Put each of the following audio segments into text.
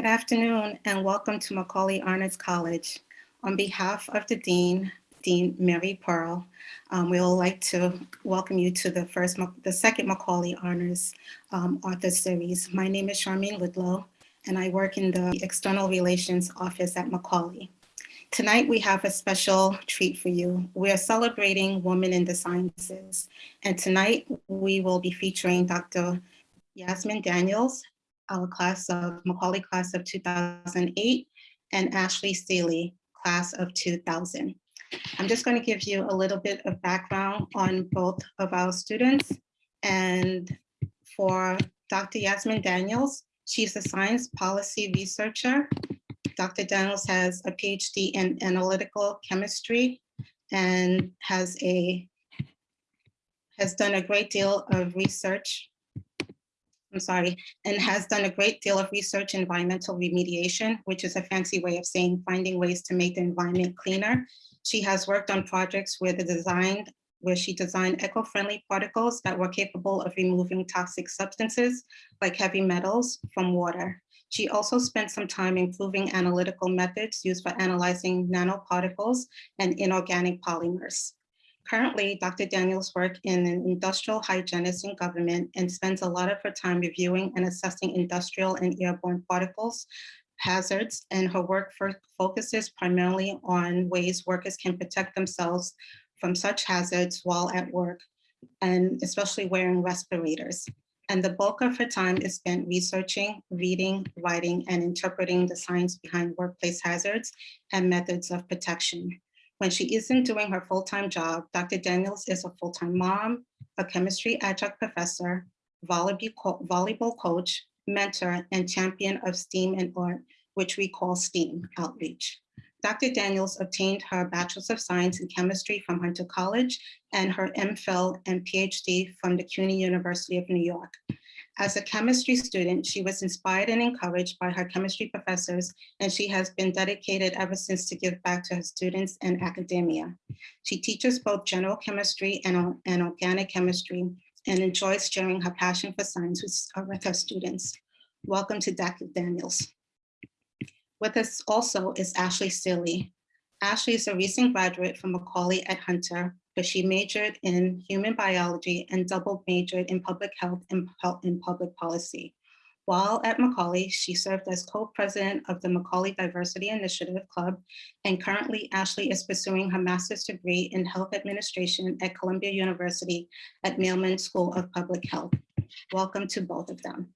Good afternoon and welcome to Macaulay Honors College. On behalf of the Dean, Dean Mary Pearl, um, we would like to welcome you to the first, the second Macaulay Honors um, Author Series. My name is Charmaine Lidlow and I work in the External Relations Office at Macaulay. Tonight we have a special treat for you. We are celebrating Women in the Sciences. And tonight we will be featuring Dr. Yasmin Daniels, our class of Macaulay class of 2008, and Ashley Seeley, class of 2000. I'm just going to give you a little bit of background on both of our students. And for Dr. Yasmin Daniels, she's a science policy researcher. Dr. Daniels has a PhD in analytical chemistry and has a has done a great deal of research I'm sorry, and has done a great deal of research in environmental remediation, which is a fancy way of saying finding ways to make the environment cleaner. She has worked on projects where the design, where she designed eco-friendly particles that were capable of removing toxic substances like heavy metals from water. She also spent some time improving analytical methods used for analyzing nanoparticles and inorganic polymers. Currently, Dr. Daniels works in an industrial hygienist in government and spends a lot of her time reviewing and assessing industrial and airborne particles, hazards, and her work focuses primarily on ways workers can protect themselves from such hazards while at work, and especially wearing respirators. And the bulk of her time is spent researching, reading, writing, and interpreting the science behind workplace hazards and methods of protection. When she isn't doing her full-time job, Dr. Daniels is a full-time mom, a chemistry adjunct professor, volleyball coach, mentor, and champion of STEAM and art, which we call STEAM outreach. Dr. Daniels obtained her Bachelor's of Science in Chemistry from Hunter College and her MPhil and PhD from the CUNY University of New York. As a chemistry student, she was inspired and encouraged by her chemistry professors, and she has been dedicated ever since to give back to her students and academia. She teaches both general chemistry and, and organic chemistry and enjoys sharing her passion for science with, uh, with her students. Welcome to Dr. Daniels. With us also is Ashley Seeley. Ashley is a recent graduate from Macaulay at Hunter, but she majored in human biology and double majored in public health and in public policy. While at Macaulay, she served as co-president of the Macaulay Diversity Initiative Club, and currently Ashley is pursuing her master's degree in health administration at Columbia University at Mailman School of Public Health. Welcome to both of them.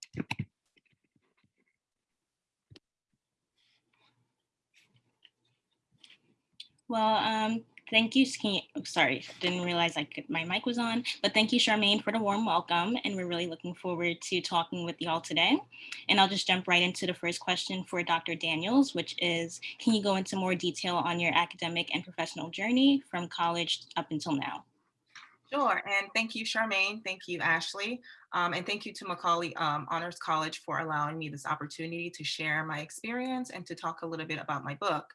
Well, um, Thank you, you oh, sorry, didn't realize I could, my mic was on, but thank you, Charmaine, for the warm welcome. And we're really looking forward to talking with y'all today. And I'll just jump right into the first question for Dr. Daniels, which is, can you go into more detail on your academic and professional journey from college up until now? Sure, and thank you, Charmaine. Thank you, Ashley. Um, and thank you to Macaulay um, Honors College for allowing me this opportunity to share my experience and to talk a little bit about my book.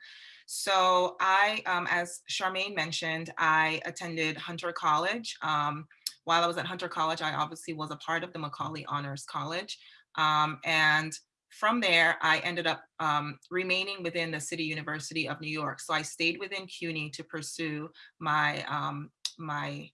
So I, um, as Charmaine mentioned, I attended Hunter College. Um, while I was at Hunter College, I obviously was a part of the Macaulay Honors College. Um, and from there, I ended up um, remaining within the City University of New York. So I stayed within CUNY to pursue my, um, my,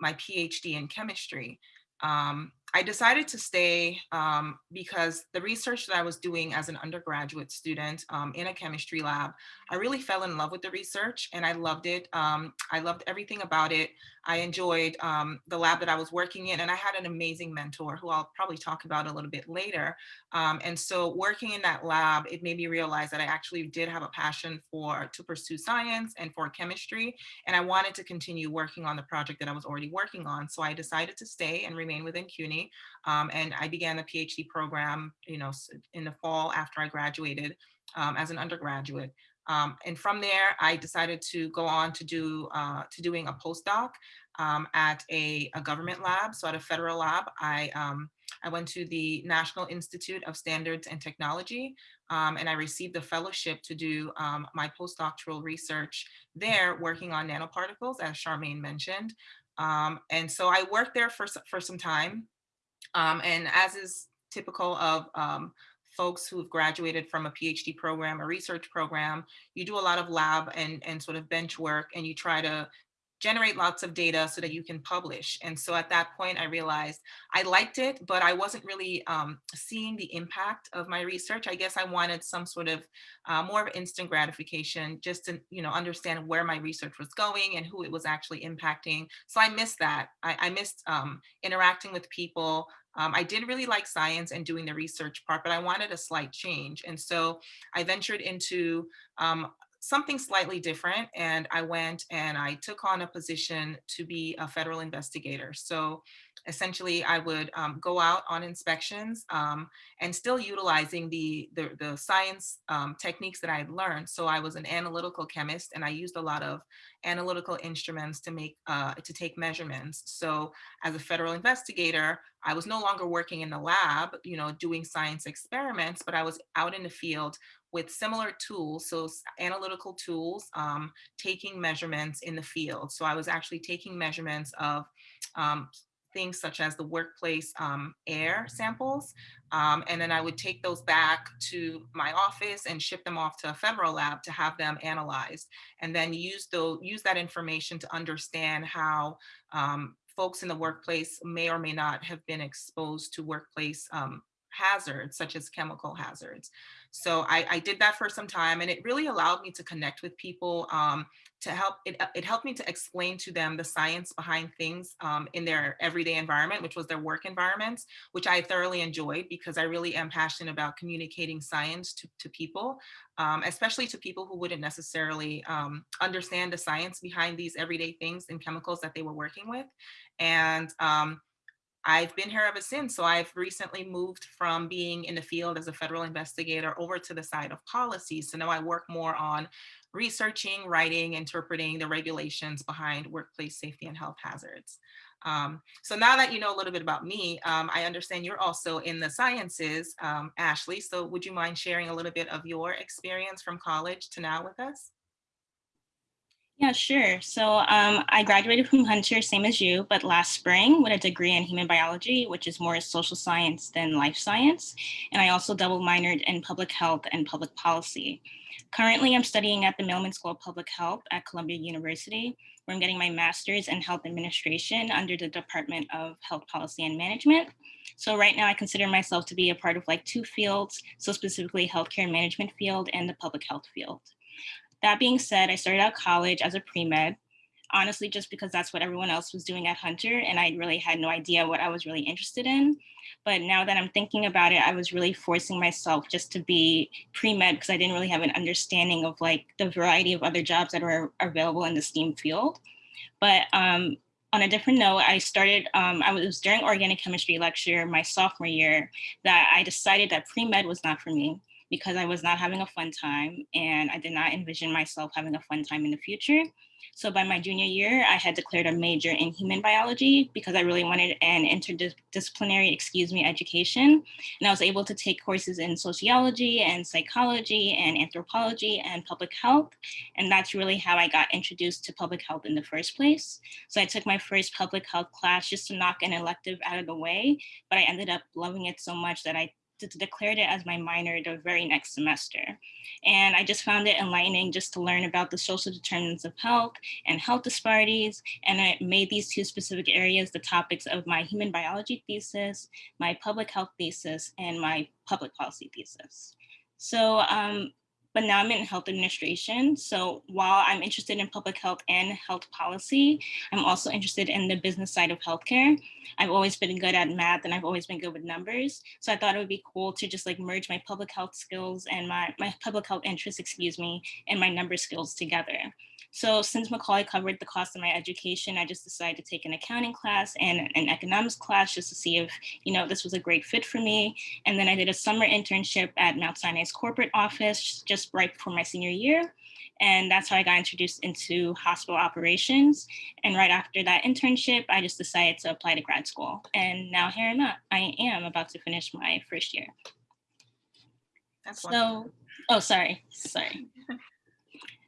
my PhD in chemistry. Um, I decided to stay um, because the research that I was doing as an undergraduate student um, in a chemistry lab, I really fell in love with the research and I loved it. Um, I loved everything about it. I enjoyed um, the lab that I was working in and I had an amazing mentor who I'll probably talk about a little bit later. Um, and so working in that lab, it made me realize that I actually did have a passion for to pursue science and for chemistry. And I wanted to continue working on the project that I was already working on. So I decided to stay and remain within CUNY. Um, and I began the PhD program, you know, in the fall after I graduated um, as an undergraduate. Um, and from there, I decided to go on to do uh, to doing a postdoc um, at a, a, government lab. So at a federal lab, I um, I went to the National Institute of Standards and Technology, um, and I received a fellowship to do um, my postdoctoral research there, working on nanoparticles, as Charmaine mentioned. Um, and so I worked there for for some time, and as is typical of folks who've graduated from a PhD program, a research program, you do a lot of lab and, and sort of bench work and you try to generate lots of data so that you can publish. And so at that point, I realized I liked it, but I wasn't really um, seeing the impact of my research. I guess I wanted some sort of uh, more of instant gratification just to you know understand where my research was going and who it was actually impacting. So I missed that. I, I missed um, interacting with people. Um, I did really like science and doing the research part, but I wanted a slight change. And so I ventured into um, something slightly different. And I went and I took on a position to be a federal investigator. So essentially I would um, go out on inspections um, and still utilizing the, the, the science um, techniques that I had learned. So I was an analytical chemist and I used a lot of analytical instruments to make, uh, to take measurements. So as a federal investigator, I was no longer working in the lab, you know, doing science experiments, but I was out in the field with similar tools, so analytical tools, um, taking measurements in the field. So I was actually taking measurements of um, things such as the workplace um, air samples. Um, and then I would take those back to my office and ship them off to a federal lab to have them analyzed. And then use, the, use that information to understand how um, folks in the workplace may or may not have been exposed to workplace um, hazards, such as chemical hazards. So I, I, did that for some time and it really allowed me to connect with people um, to help, it, it helped me to explain to them the science behind things um, in their everyday environment, which was their work environments, which I thoroughly enjoyed because I really am passionate about communicating science to, to people, um, especially to people who wouldn't necessarily um, understand the science behind these everyday things and chemicals that they were working with. And um, I've been here ever since. So I've recently moved from being in the field as a federal investigator over to the side of policy. So now I work more on researching, writing, interpreting the regulations behind workplace safety and health hazards. Um, so now that you know a little bit about me, um, I understand you're also in the sciences, um, Ashley. So would you mind sharing a little bit of your experience from college to now with us? Yeah, sure. So um, I graduated from Hunter, same as you, but last spring with a degree in human biology, which is more social science than life science. And I also double minored in public health and public policy. Currently, I'm studying at the Mailman School of Public Health at Columbia University, where I'm getting my master's in health administration under the Department of Health Policy and Management. So right now I consider myself to be a part of like two fields, so specifically healthcare management field and the public health field. That being said, I started out college as a pre-med, honestly, just because that's what everyone else was doing at Hunter and I really had no idea what I was really interested in. But now that I'm thinking about it, I was really forcing myself just to be pre-med because I didn't really have an understanding of like the variety of other jobs that are available in the STEAM field. But um, on a different note, I started, um, I was during organic chemistry lecture my sophomore year that I decided that pre-med was not for me because I was not having a fun time and I did not envision myself having a fun time in the future. So by my junior year, I had declared a major in human biology because I really wanted an interdisciplinary, excuse me, education. And I was able to take courses in sociology and psychology and anthropology and public health. And that's really how I got introduced to public health in the first place. So I took my first public health class just to knock an elective out of the way, but I ended up loving it so much that I declared it as my minor the very next semester. And I just found it enlightening just to learn about the social determinants of health and health disparities. And I made these two specific areas the topics of my human biology thesis, my public health thesis, and my public policy thesis. So um, but now I'm in health administration. So while I'm interested in public health and health policy, I'm also interested in the business side of healthcare. I've always been good at math and I've always been good with numbers. So I thought it would be cool to just like merge my public health skills and my, my public health interests, excuse me, and my number skills together. So since Macaulay covered the cost of my education, I just decided to take an accounting class and an economics class just to see if, you know, this was a great fit for me. And then I did a summer internship at Mount Sinai's corporate office just right before my senior year. And that's how I got introduced into hospital operations. And right after that internship, I just decided to apply to grad school. And now here I'm at, I am about to finish my first year. That's so, wonderful. oh, sorry, sorry.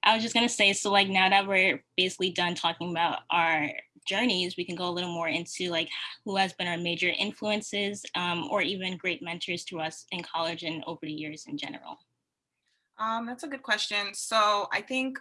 I was just gonna say, so like now that we're basically done talking about our journeys, we can go a little more into like who has been our major influences um, or even great mentors to us in college and over the years in general. Um, that's a good question. So I think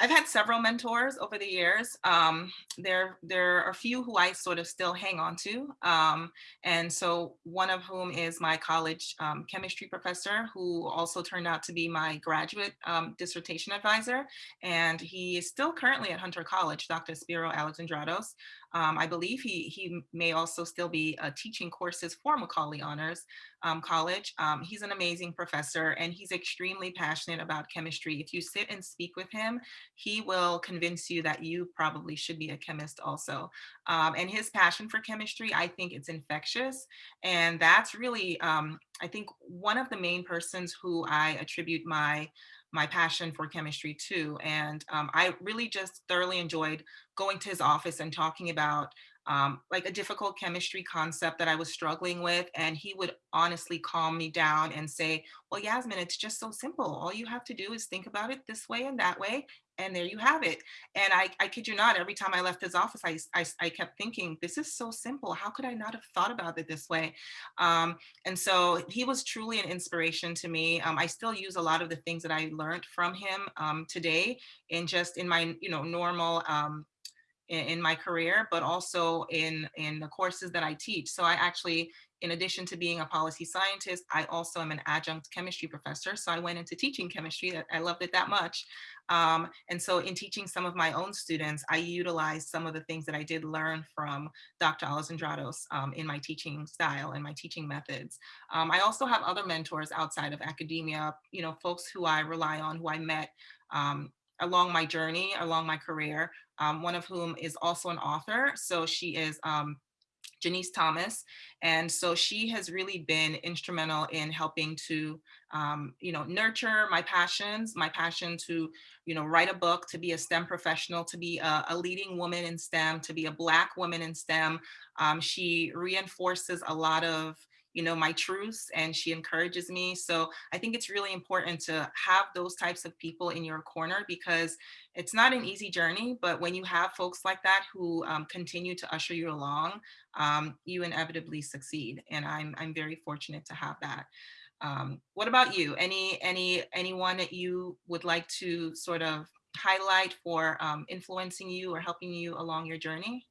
I've had several mentors over the years. Um, there, there are a few who I sort of still hang on to. Um, and so one of whom is my college um, chemistry professor, who also turned out to be my graduate um, dissertation advisor. And he is still currently at Hunter College, Dr. Spiro Alexandratos. Um, I believe he, he may also still be uh, teaching courses for Macaulay Honors um, College. Um, he's an amazing professor and he's extremely passionate about chemistry. If you sit and speak with him, he will convince you that you probably should be a chemist also. Um, and his passion for chemistry, I think it's infectious. And that's really, um, I think, one of the main persons who I attribute my my passion for chemistry too. And um, I really just thoroughly enjoyed going to his office and talking about um, like a difficult chemistry concept that I was struggling with. And he would honestly calm me down and say, well, Yasmin, it's just so simple. All you have to do is think about it this way and that way. And there you have it. And I, I kid you not, every time I left his office, I, I, I kept thinking, this is so simple. How could I not have thought about it this way? Um, and so he was truly an inspiration to me. Um, I still use a lot of the things that I learned from him um, today in just in my, you know, normal um, in, in my career, but also in, in the courses that I teach. So I actually, in addition to being a policy scientist, I also am an adjunct chemistry professor. So I went into teaching chemistry. I loved it that much. Um, and so in teaching some of my own students, I utilized some of the things that I did learn from Dr. Alexandratos um, in my teaching style and my teaching methods. Um, I also have other mentors outside of academia, you know, folks who I rely on, who I met um, along my journey, along my career, um, one of whom is also an author. So she is um, Janice Thomas. And so she has really been instrumental in helping to, um, you know, nurture my passions, my passion to, you know, write a book, to be a STEM professional, to be a, a leading woman in STEM, to be a Black woman in STEM. Um, she reinforces a lot of you know, my truths and she encourages me. So I think it's really important to have those types of people in your corner because it's not an easy journey, but when you have folks like that who um, continue to usher you along, um, you inevitably succeed. And I'm, I'm very fortunate to have that. Um, what about you? Any, any, anyone that you would like to sort of highlight for um, influencing you or helping you along your journey?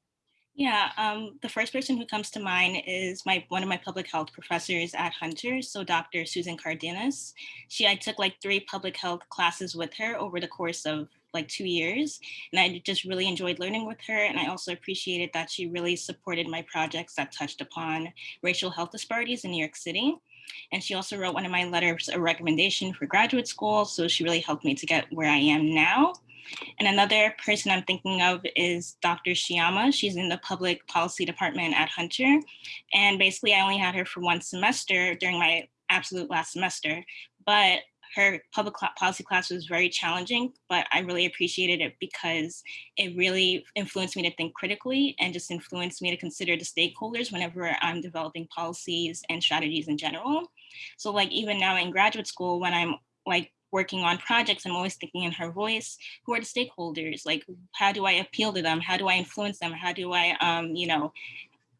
Yeah, um, the first person who comes to mind is my one of my public health professors at Hunter, so Dr. Susan Cardenas. She, I took like three public health classes with her over the course of like two years, and I just really enjoyed learning with her. And I also appreciated that she really supported my projects that touched upon racial health disparities in New York City. And she also wrote one of my letters, a recommendation for graduate school. So she really helped me to get where I am now. And another person I'm thinking of is Dr. Shyama. She's in the public policy department at Hunter. And basically I only had her for one semester during my absolute last semester, but her public policy class was very challenging, but I really appreciated it because it really influenced me to think critically and just influenced me to consider the stakeholders whenever I'm developing policies and strategies in general. So like even now in graduate school, when I'm like working on projects, I'm always thinking in her voice, who are the stakeholders? Like, how do I appeal to them? How do I influence them? How do I, um, you know,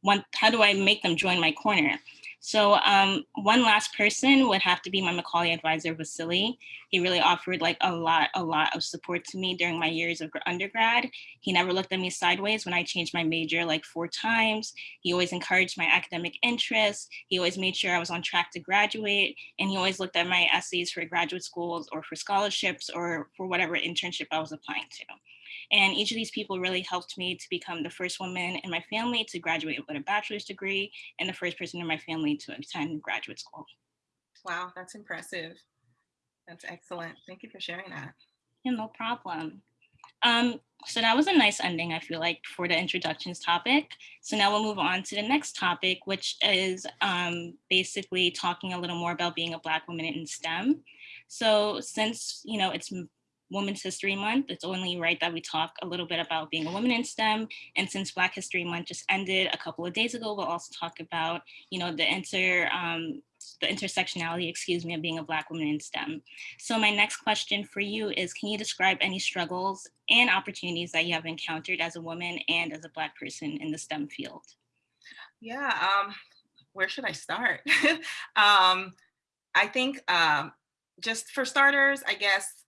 want, how do I make them join my corner? So um, one last person would have to be my Macaulay advisor, Vasily. He really offered like a lot, a lot of support to me during my years of undergrad. He never looked at me sideways when I changed my major like four times. He always encouraged my academic interests. He always made sure I was on track to graduate. And he always looked at my essays for graduate schools or for scholarships or for whatever internship I was applying to. And each of these people really helped me to become the first woman in my family to graduate with a bachelor's degree and the first person in my family to attend graduate school. Wow, that's impressive. That's excellent. Thank you for sharing that. Yeah, no problem. Um, so that was a nice ending, I feel like, for the introductions topic. So now we'll move on to the next topic, which is um, basically talking a little more about being a Black woman in STEM. So since, you know, it's Women's History Month, it's only right that we talk a little bit about being a woman in STEM. And since Black History Month just ended a couple of days ago, we'll also talk about, you know, the inter um, the intersectionality, excuse me, of being a Black woman in STEM. So my next question for you is, can you describe any struggles and opportunities that you have encountered as a woman and as a Black person in the STEM field? Yeah, um, where should I start? um, I think um, just for starters, I guess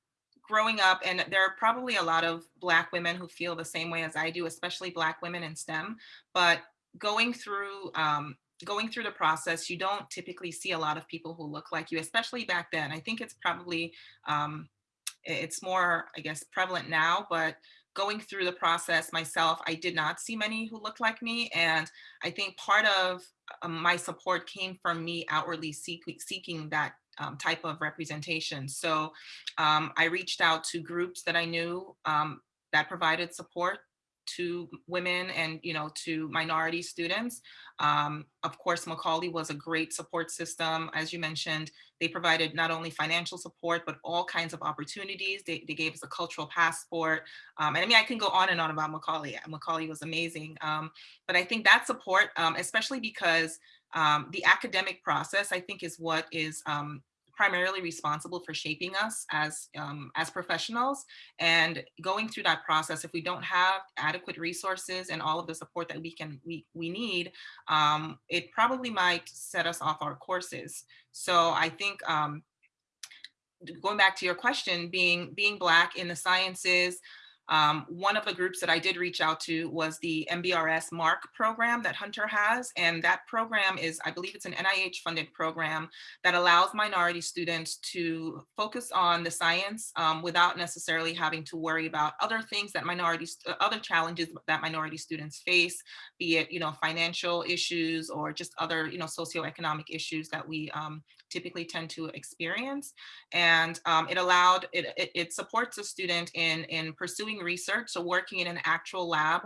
growing up, and there are probably a lot of Black women who feel the same way as I do, especially Black women in STEM, but going through um, going through the process, you don't typically see a lot of people who look like you, especially back then. I think it's probably, um, it's more, I guess, prevalent now, but going through the process myself, I did not see many who looked like me. And I think part of um, my support came from me outwardly seek, seeking that um, type of representation. So um, I reached out to groups that I knew um, that provided support to women and you know to minority students. Um, of course, Macaulay was a great support system. As you mentioned, they provided not only financial support, but all kinds of opportunities. They, they gave us a cultural passport. Um, and I mean, I can go on and on about Macaulay. Macaulay was amazing. Um, but I think that support, especially because um, the academic process, I think is what is um, primarily responsible for shaping us as, um, as professionals. And going through that process, if we don't have adequate resources and all of the support that we can we, we need, um, it probably might set us off our courses. So I think um, going back to your question, being being Black in the sciences, um, one of the groups that I did reach out to was the MBRS MARC program that Hunter has. And that program is, I believe it's an NIH funded program that allows minority students to focus on the science um, without necessarily having to worry about other things that minorities, uh, other challenges that minority students face, be it, you know, financial issues or just other, you know, socioeconomic issues that we um, typically tend to experience. And um, it allowed, it, it, it supports a student in, in pursuing research, so working in an actual lab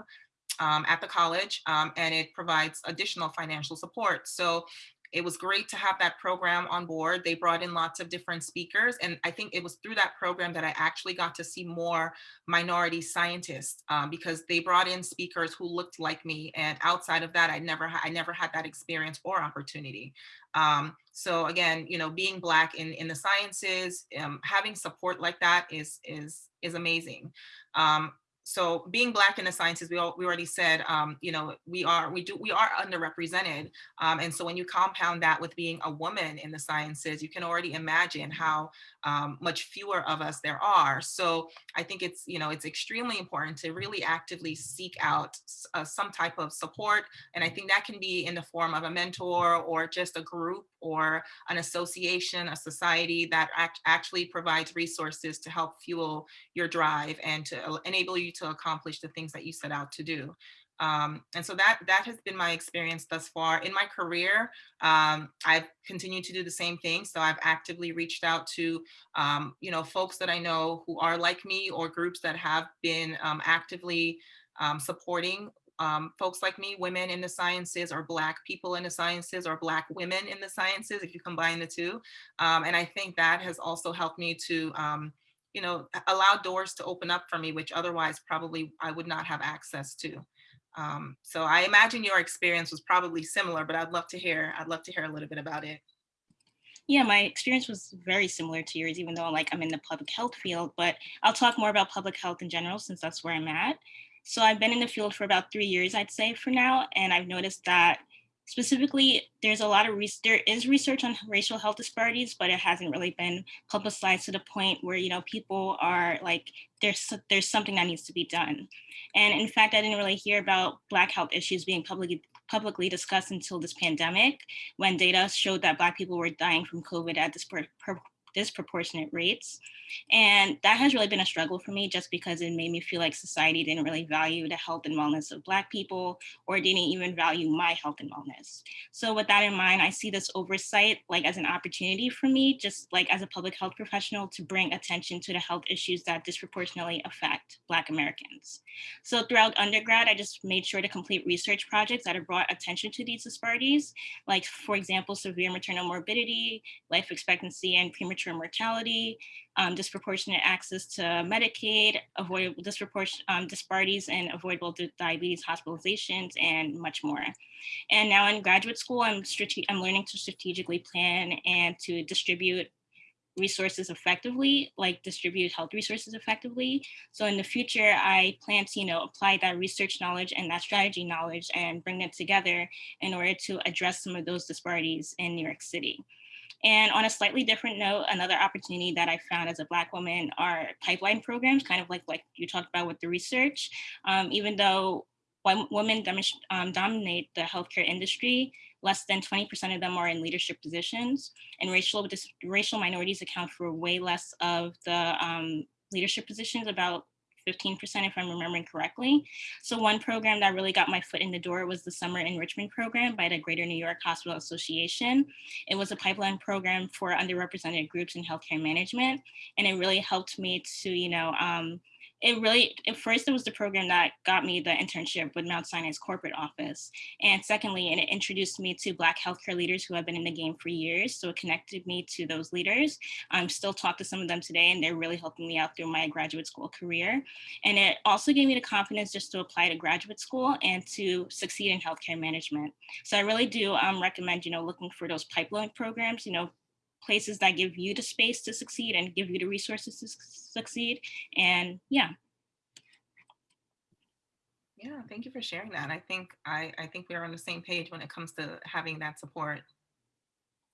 um, at the college, um, and it provides additional financial support. So it was great to have that program on board. They brought in lots of different speakers. And I think it was through that program that I actually got to see more minority scientists um, because they brought in speakers who looked like me. And outside of that, I never, I never had that experience or opportunity. Um, so again, you know, being Black in, in the sciences, um, having support like that is, is, is amazing. Um, so being black in the sciences we, all, we already said um, you know we are we do we are underrepresented um, and so when you compound that with being a woman in the sciences you can already imagine how um, much fewer of us there are. So i think it's you know it's extremely important to really actively seek out uh, some type of support and i think that can be in the form of a mentor or just a group or an association a society that act actually provides resources to help fuel your drive and to enable you to accomplish the things that you set out to do. Um, and so that that has been my experience thus far in my career. Um, I've continued to do the same thing. So I've actively reached out to, um, you know, folks that I know who are like me or groups that have been um, actively um, supporting um, folks like me, women in the sciences or Black people in the sciences or Black women in the sciences, if you combine the two. and I think that has also helped me to you know, allow doors to open up for me, which otherwise probably I would not have access to. Um, so I imagine your experience was probably similar, but I'd love to hear, I'd love to hear a little bit about it. Yeah, my experience was very similar to yours, even though like I'm in the public health field, but I'll talk more about public health in general since that's where I'm at. So I've been in the field for about three years, I'd say for now, and I've noticed that Specifically, there's a lot of, there is research on racial health disparities, but it hasn't really been publicized to the point where, you know, people are like, there's, there's something that needs to be done. And in fact, I didn't really hear about Black health issues being publicly publicly discussed until this pandemic, when data showed that Black people were dying from COVID at dispar disproportionate rates. And that has really been a struggle for me just because it made me feel like society didn't really value the health and wellness of Black people or didn't even value my health and wellness. So with that in mind, I see this oversight like as an opportunity for me, just like as a public health professional to bring attention to the health issues that disproportionately affect Black Americans. So throughout undergrad, I just made sure to complete research projects that have brought attention to these disparities, like for example, severe maternal morbidity, life expectancy and premature mortality, um, disproportionate access to Medicaid, avoidable disproportionate um, disparities and avoidable diabetes hospitalizations, and much more. And now in graduate school, I'm, I'm learning to strategically plan and to distribute resources effectively, like distribute health resources effectively. So in the future, I plan to, you know, apply that research knowledge and that strategy knowledge and bring them together in order to address some of those disparities in New York City. And on a slightly different note, another opportunity that I found as a Black woman are pipeline programs, kind of like like you talked about with the research. Um, even though women um, dominate the healthcare industry, less than 20% of them are in leadership positions, and racial racial minorities account for way less of the um, leadership positions, about 15% if I'm remembering correctly. So one program that really got my foot in the door was the Summer Enrichment Program by the Greater New York Hospital Association. It was a pipeline program for underrepresented groups in healthcare management. And it really helped me to, you know, um, it really, at first it was the program that got me the internship with Mount Sinai's corporate office. And secondly, and it introduced me to Black healthcare leaders who have been in the game for years. So it connected me to those leaders. I'm still talk to some of them today and they're really helping me out through my graduate school career. And it also gave me the confidence just to apply to graduate school and to succeed in healthcare management. So I really do um, recommend, you know, looking for those pipeline programs, you know, places that give you the space to succeed and give you the resources to succeed. And yeah. Yeah, thank you for sharing that. I think I, I think we're on the same page when it comes to having that support.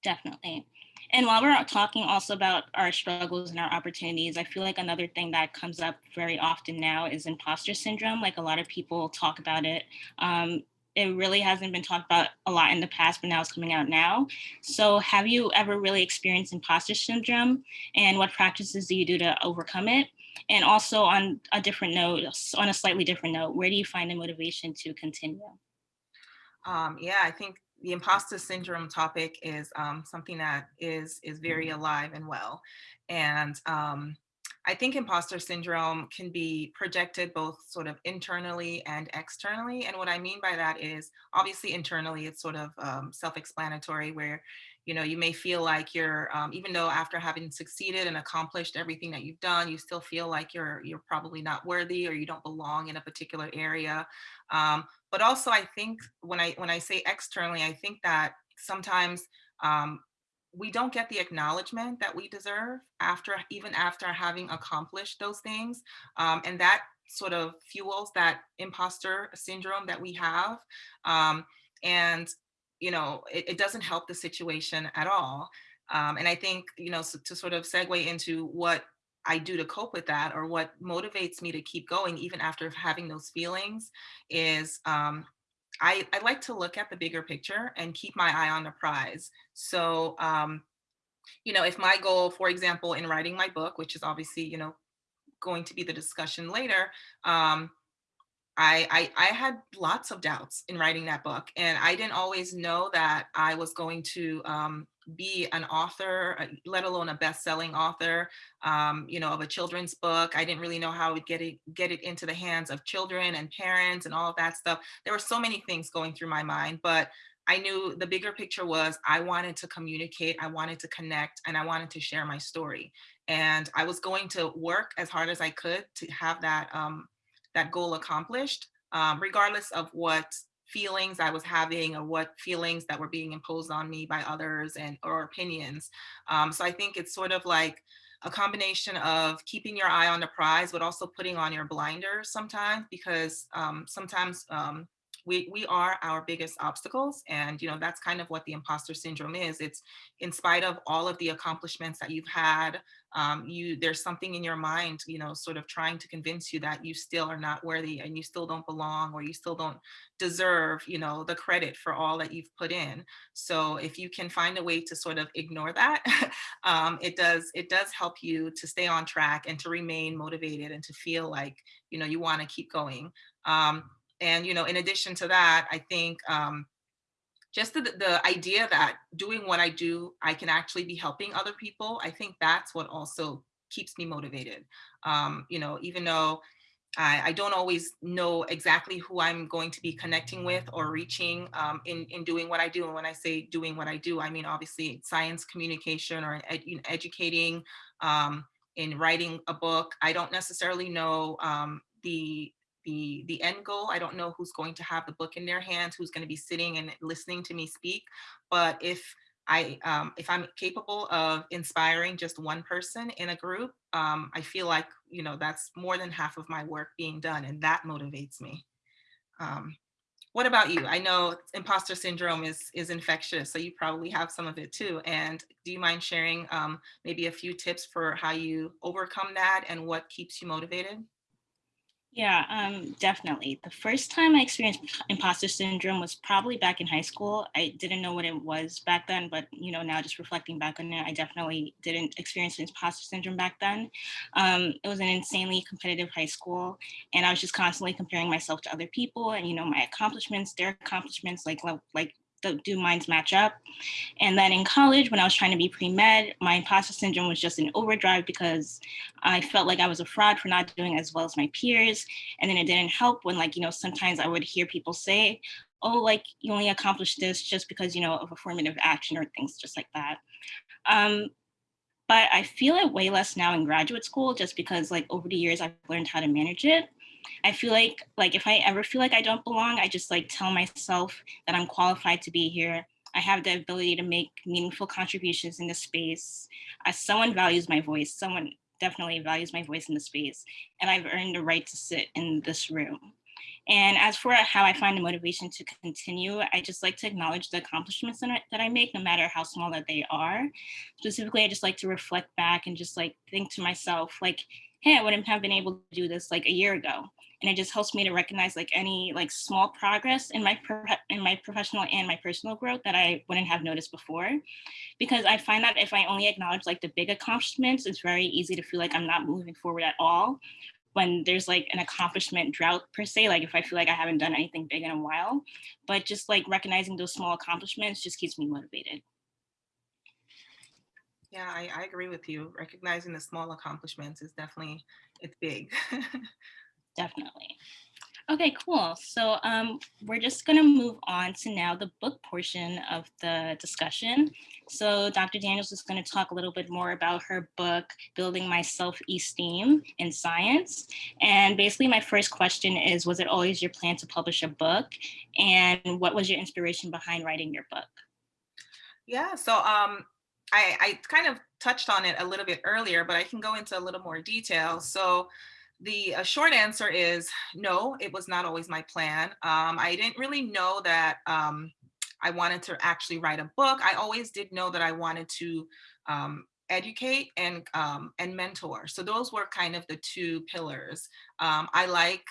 Definitely. And while we're talking also about our struggles and our opportunities, I feel like another thing that comes up very often now is imposter syndrome. Like a lot of people talk about it. Um, it really hasn't been talked about a lot in the past, but now it's coming out now. So have you ever really experienced imposter syndrome and what practices do you do to overcome it? And also on a different note, on a slightly different note, where do you find the motivation to continue? Um, yeah, I think the imposter syndrome topic is um, something that is is very alive and well. And um, I think imposter syndrome can be projected both sort of internally and externally. And what I mean by that is obviously internally, it's sort of um, self-explanatory where, you know, you may feel like you're, um, even though after having succeeded and accomplished everything that you've done, you still feel like you're, you're probably not worthy or you don't belong in a particular area. Um, but also I think when I, when I say externally, I think that sometimes um, we don't get the acknowledgement that we deserve after even after having accomplished those things um, and that sort of fuels that imposter syndrome that we have um, and you know it, it, doesn't help the situation at all um, and i think you know so, to sort of segue into what I do to cope with that or what motivates me to keep going even after having those feelings is um, I, I like to look at the bigger picture and keep my eye on the prize. So, um, you know, if my goal, for example, in writing my book, which is obviously, you know, going to be the discussion later, um, I, I, I had lots of doubts in writing that book and I didn't always know that I was going to um, be an author, uh, let alone a best-selling author, um, you know, of a children's book. I didn't really know how I would get it get it into the hands of children and parents and all of that stuff. There were so many things going through my mind, but I knew the bigger picture was I wanted to communicate, I wanted to connect, and I wanted to share my story. And I was going to work as hard as I could to have that um, that goal accomplished, um, regardless of what feelings I was having or what feelings that were being imposed on me by others and or opinions. Um, so I think it's sort of like a combination of keeping your eye on the prize, but also putting on your blinders sometimes because um, sometimes um, we, we are our biggest obstacles. And, you know, that's kind of what the imposter syndrome is. It's in spite of all of the accomplishments that you've had, um, you there's something in your mind, you know, sort of trying to convince you that you still are not worthy and you still don't belong or you still don't deserve, you know, the credit for all that you've put in. So if you can find a way to sort of ignore that, um, it does it does help you to stay on track and to remain motivated and to feel like, you know, you want to keep going. Um, and, you know, in addition to that, I think um, just the, the idea that doing what I do, I can actually be helping other people. I think that's what also keeps me motivated. Um, you know, even though I, I, don't always know exactly who I'm going to be connecting with or reaching um, in, in doing what I do. And when I say doing what I do, I mean, obviously science communication or ed, you know, educating, um, in writing a book. I don't necessarily know um, the the the end goal. I don't know who's going to have the book in their hands, who's going to be sitting and listening to me speak. But if I um, if I'm capable of inspiring just one person in a group, um, I feel like you know that's more than half of my work being done, and that motivates me. Um, what about you? I know imposter syndrome is is infectious, so you probably have some of it too. And do you mind sharing um, maybe a few tips for how you overcome that and what keeps you motivated? Yeah, um, definitely. The first time I experienced imposter syndrome was probably back in high school. I didn't know what it was back then, but you know, now just reflecting back on it, I definitely didn't experience imposter syndrome back then. Um, it was an insanely competitive high school, and I was just constantly comparing myself to other people, and you know, my accomplishments, their accomplishments, like like do minds match up? And then in college, when I was trying to be pre-med, my imposter syndrome was just in overdrive because I felt like I was a fraud for not doing as well as my peers. And then it didn't help when like, you know, sometimes I would hear people say, oh, like you only accomplished this just because, you know, of affirmative action or things just like that. Um, but I feel it way less now in graduate school just because like over the years I've learned how to manage it. I feel like like if I ever feel like I don't belong, I just like tell myself that I'm qualified to be here. I have the ability to make meaningful contributions in this space. As someone values my voice, someone definitely values my voice in the space, and I've earned the right to sit in this room. And as for how I find the motivation to continue, I just like to acknowledge the accomplishments that I make, no matter how small that they are. Specifically, I just like to reflect back and just like think to myself, like, hey, I wouldn't have been able to do this like a year ago and it just helps me to recognize like any like small progress in my in my professional and my personal growth that I wouldn't have noticed before because I find that if I only acknowledge like the big accomplishments it's very easy to feel like I'm not moving forward at all when there's like an accomplishment drought per se like if I feel like I haven't done anything big in a while but just like recognizing those small accomplishments just keeps me motivated yeah, I, I, agree with you. Recognizing the small accomplishments is definitely, it's big. definitely. Okay, cool. So um, we're just going to move on to now the book portion of the discussion. So Dr. Daniels is going to talk a little bit more about her book, Building My Self-Esteem in Science. And basically my first question is, was it always your plan to publish a book? And what was your inspiration behind writing your book? Yeah, so um, I, I kind of touched on it a little bit earlier, but I can go into a little more detail. So the uh, short answer is no, it was not always my plan. Um, I didn't really know that um, I wanted to actually write a book. I always did know that I wanted to um, educate and um, and mentor. So those were kind of the two pillars. Um, I like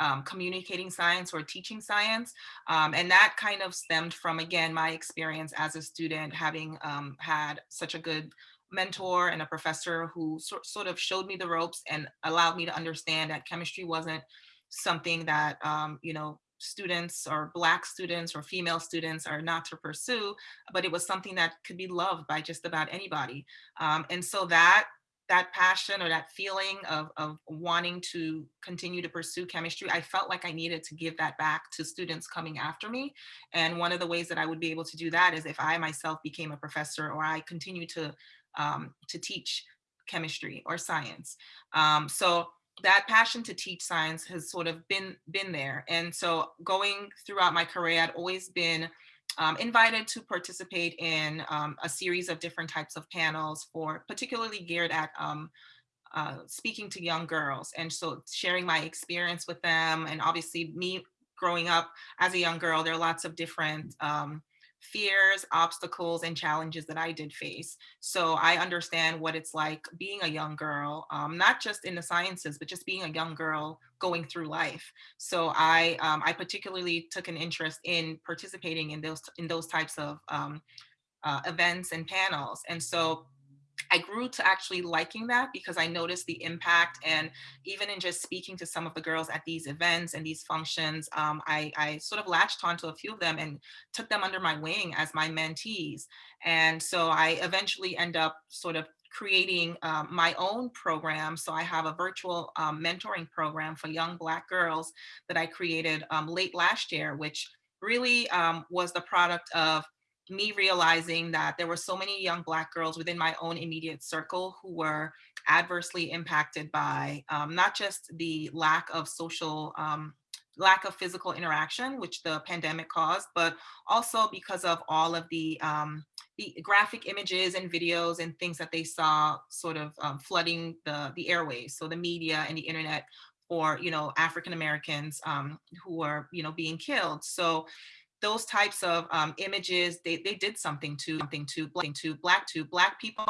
um, communicating science or teaching science. Um, and that kind of stemmed from, again, my experience as a student, having um, had such a good mentor and a professor who so, sort of showed me the ropes and allowed me to understand that chemistry wasn't something that, um, you know, students or black students or female students are not to pursue, but it was something that could be loved by just about anybody. Um, and so that that passion or that feeling of, of wanting to continue to pursue chemistry, I felt like I needed to give that back to students coming after me. And one of the ways that I would be able to do that is if I myself became a professor or I continue to um, to teach chemistry or science. Um, so that passion to teach science has sort of been been there. And so going throughout my career, I'd always been um, invited to participate in um, a series of different types of panels for particularly geared at um, uh, speaking to young girls. And so sharing my experience with them and obviously me growing up as a young girl, there are lots of different um, fears, obstacles, and challenges that I did face. So I understand what it's like being a young girl, um, not just in the sciences, but just being a young girl going through life. So I, um, I particularly took an interest in participating in those, in those types of um, uh, events and panels. And so I grew to actually liking that because I noticed the impact and even in just speaking to some of the girls at these events and these functions, um, I, I, sort of latched onto a few of them and took them under my wing as my mentees. And so I eventually end up sort of creating um, my own program. So I have a virtual um, mentoring program for young Black girls that I created um, late last year, which really um, was the product of me realizing that there were so many young Black girls within my own immediate circle who were adversely impacted by um, not just the lack of social um, lack of physical interaction, which the pandemic caused, but also because of all of the, um, the graphic images and videos and things that they saw sort of um, flooding the, the airways. So the media and the internet for, you know, African Americans um, who are, you know, being killed. So those types of um, images, they, they did something to something to, to black to black people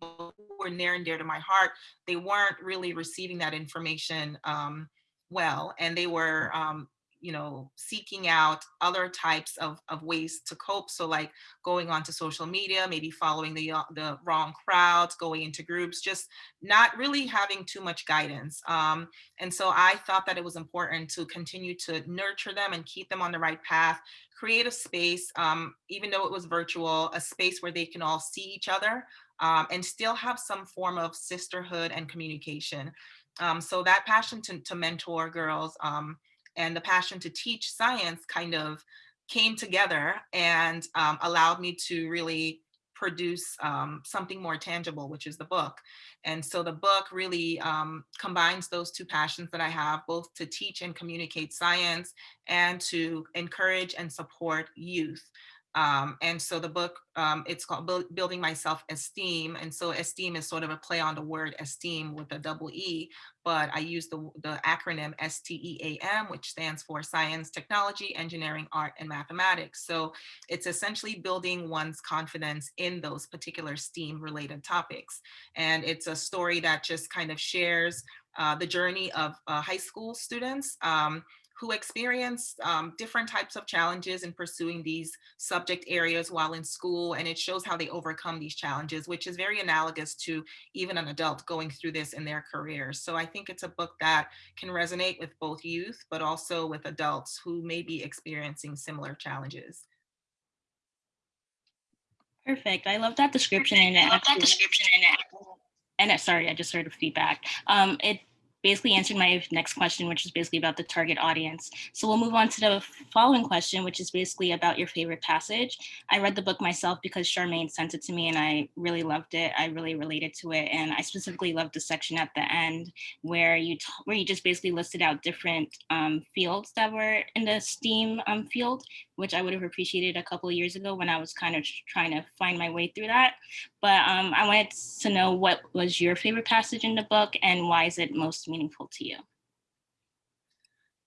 who were near and dear to my heart. They weren't really receiving that information um, well, and they were, um, you know, seeking out other types of, of ways to cope. So like going onto social media, maybe following the, uh, the wrong crowds, going into groups, just not really having too much guidance. Um, and so I thought that it was important to continue to nurture them and keep them on the right path, create a space, um, even though it was virtual, a space where they can all see each other um, and still have some form of sisterhood and communication. Um, so that passion to, to mentor girls um, and the passion to teach science kind of came together and um, allowed me to really produce um, something more tangible, which is the book. And so the book really um, combines those two passions that I have, both to teach and communicate science and to encourage and support youth. Um, and so the book, um, it's called Building My Self-Esteem. And so esteem is sort of a play on the word esteem with a double E, but I use the, the acronym STEAM, which stands for Science, Technology, Engineering, Art, and Mathematics. So it's essentially building one's confidence in those particular STEAM related topics. And it's a story that just kind of shares uh, the journey of uh, high school students um, who experience um, different types of challenges in pursuing these subject areas while in school. And it shows how they overcome these challenges, which is very analogous to even an adult going through this in their careers. So I think it's a book that can resonate with both youth, but also with adults who may be experiencing similar challenges. Perfect. I love that description. And I love that description. And it, sorry, I just heard of feedback. Um, it basically answered my next question, which is basically about the target audience. So we'll move on to the following question, which is basically about your favorite passage. I read the book myself because Charmaine sent it to me and I really loved it. I really related to it. And I specifically loved the section at the end where you where you just basically listed out different um, fields that were in the STEAM um, field, which I would have appreciated a couple of years ago when I was kind of trying to find my way through that. But um, I wanted to know what was your favorite passage in the book and why is it most meaningful to you?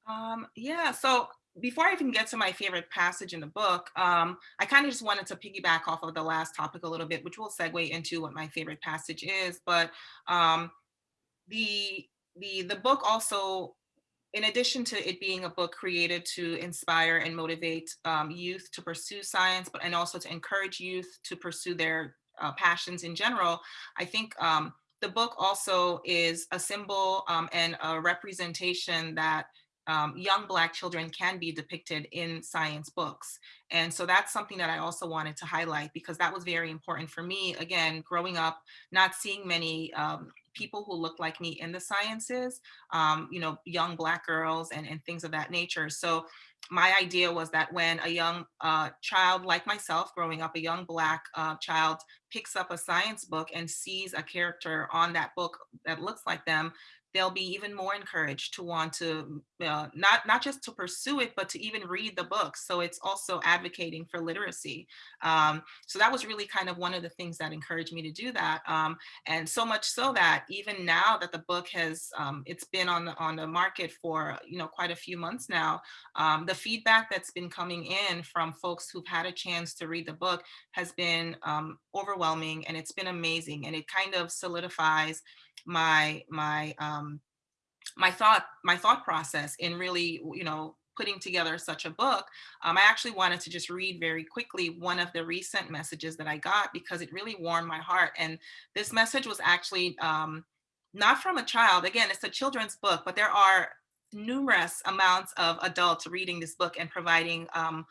Um, yeah, so before I even get to my favorite passage in the book, um, I kind of just wanted to piggyback off of the last topic a little bit, which will segue into what my favorite passage is. But um, the the the book also, in addition to it being a book created to inspire and motivate um, youth to pursue science, but and also to encourage youth to pursue their uh, passions in general, I think um, the book also is a symbol um, and a representation that um, young Black children can be depicted in science books. And so that's something that I also wanted to highlight because that was very important for me. Again, growing up, not seeing many um, people who look like me in the sciences, um, you know, young Black girls and, and things of that nature. So my idea was that when a young uh, child like myself, growing up, a young Black uh, child picks up a science book and sees a character on that book that looks like them, they'll be even more encouraged to want to uh, not not just to pursue it but to even read the book. so it's also advocating for literacy um, so that was really kind of one of the things that encouraged me to do that um, and so much so that even now that the book has um, it's been on the on the market for you know quite a few months now um, the feedback that's been coming in from folks who've had a chance to read the book has been um, overwhelming and it's been amazing and it kind of solidifies my my um, my thought my thought process in really you know putting together such a book, um, I actually wanted to just read very quickly one of the recent messages that I got because it really warmed my heart. And this message was actually um, not from a child. Again, it's a children's book, but there are numerous amounts of adults reading this book and providing um,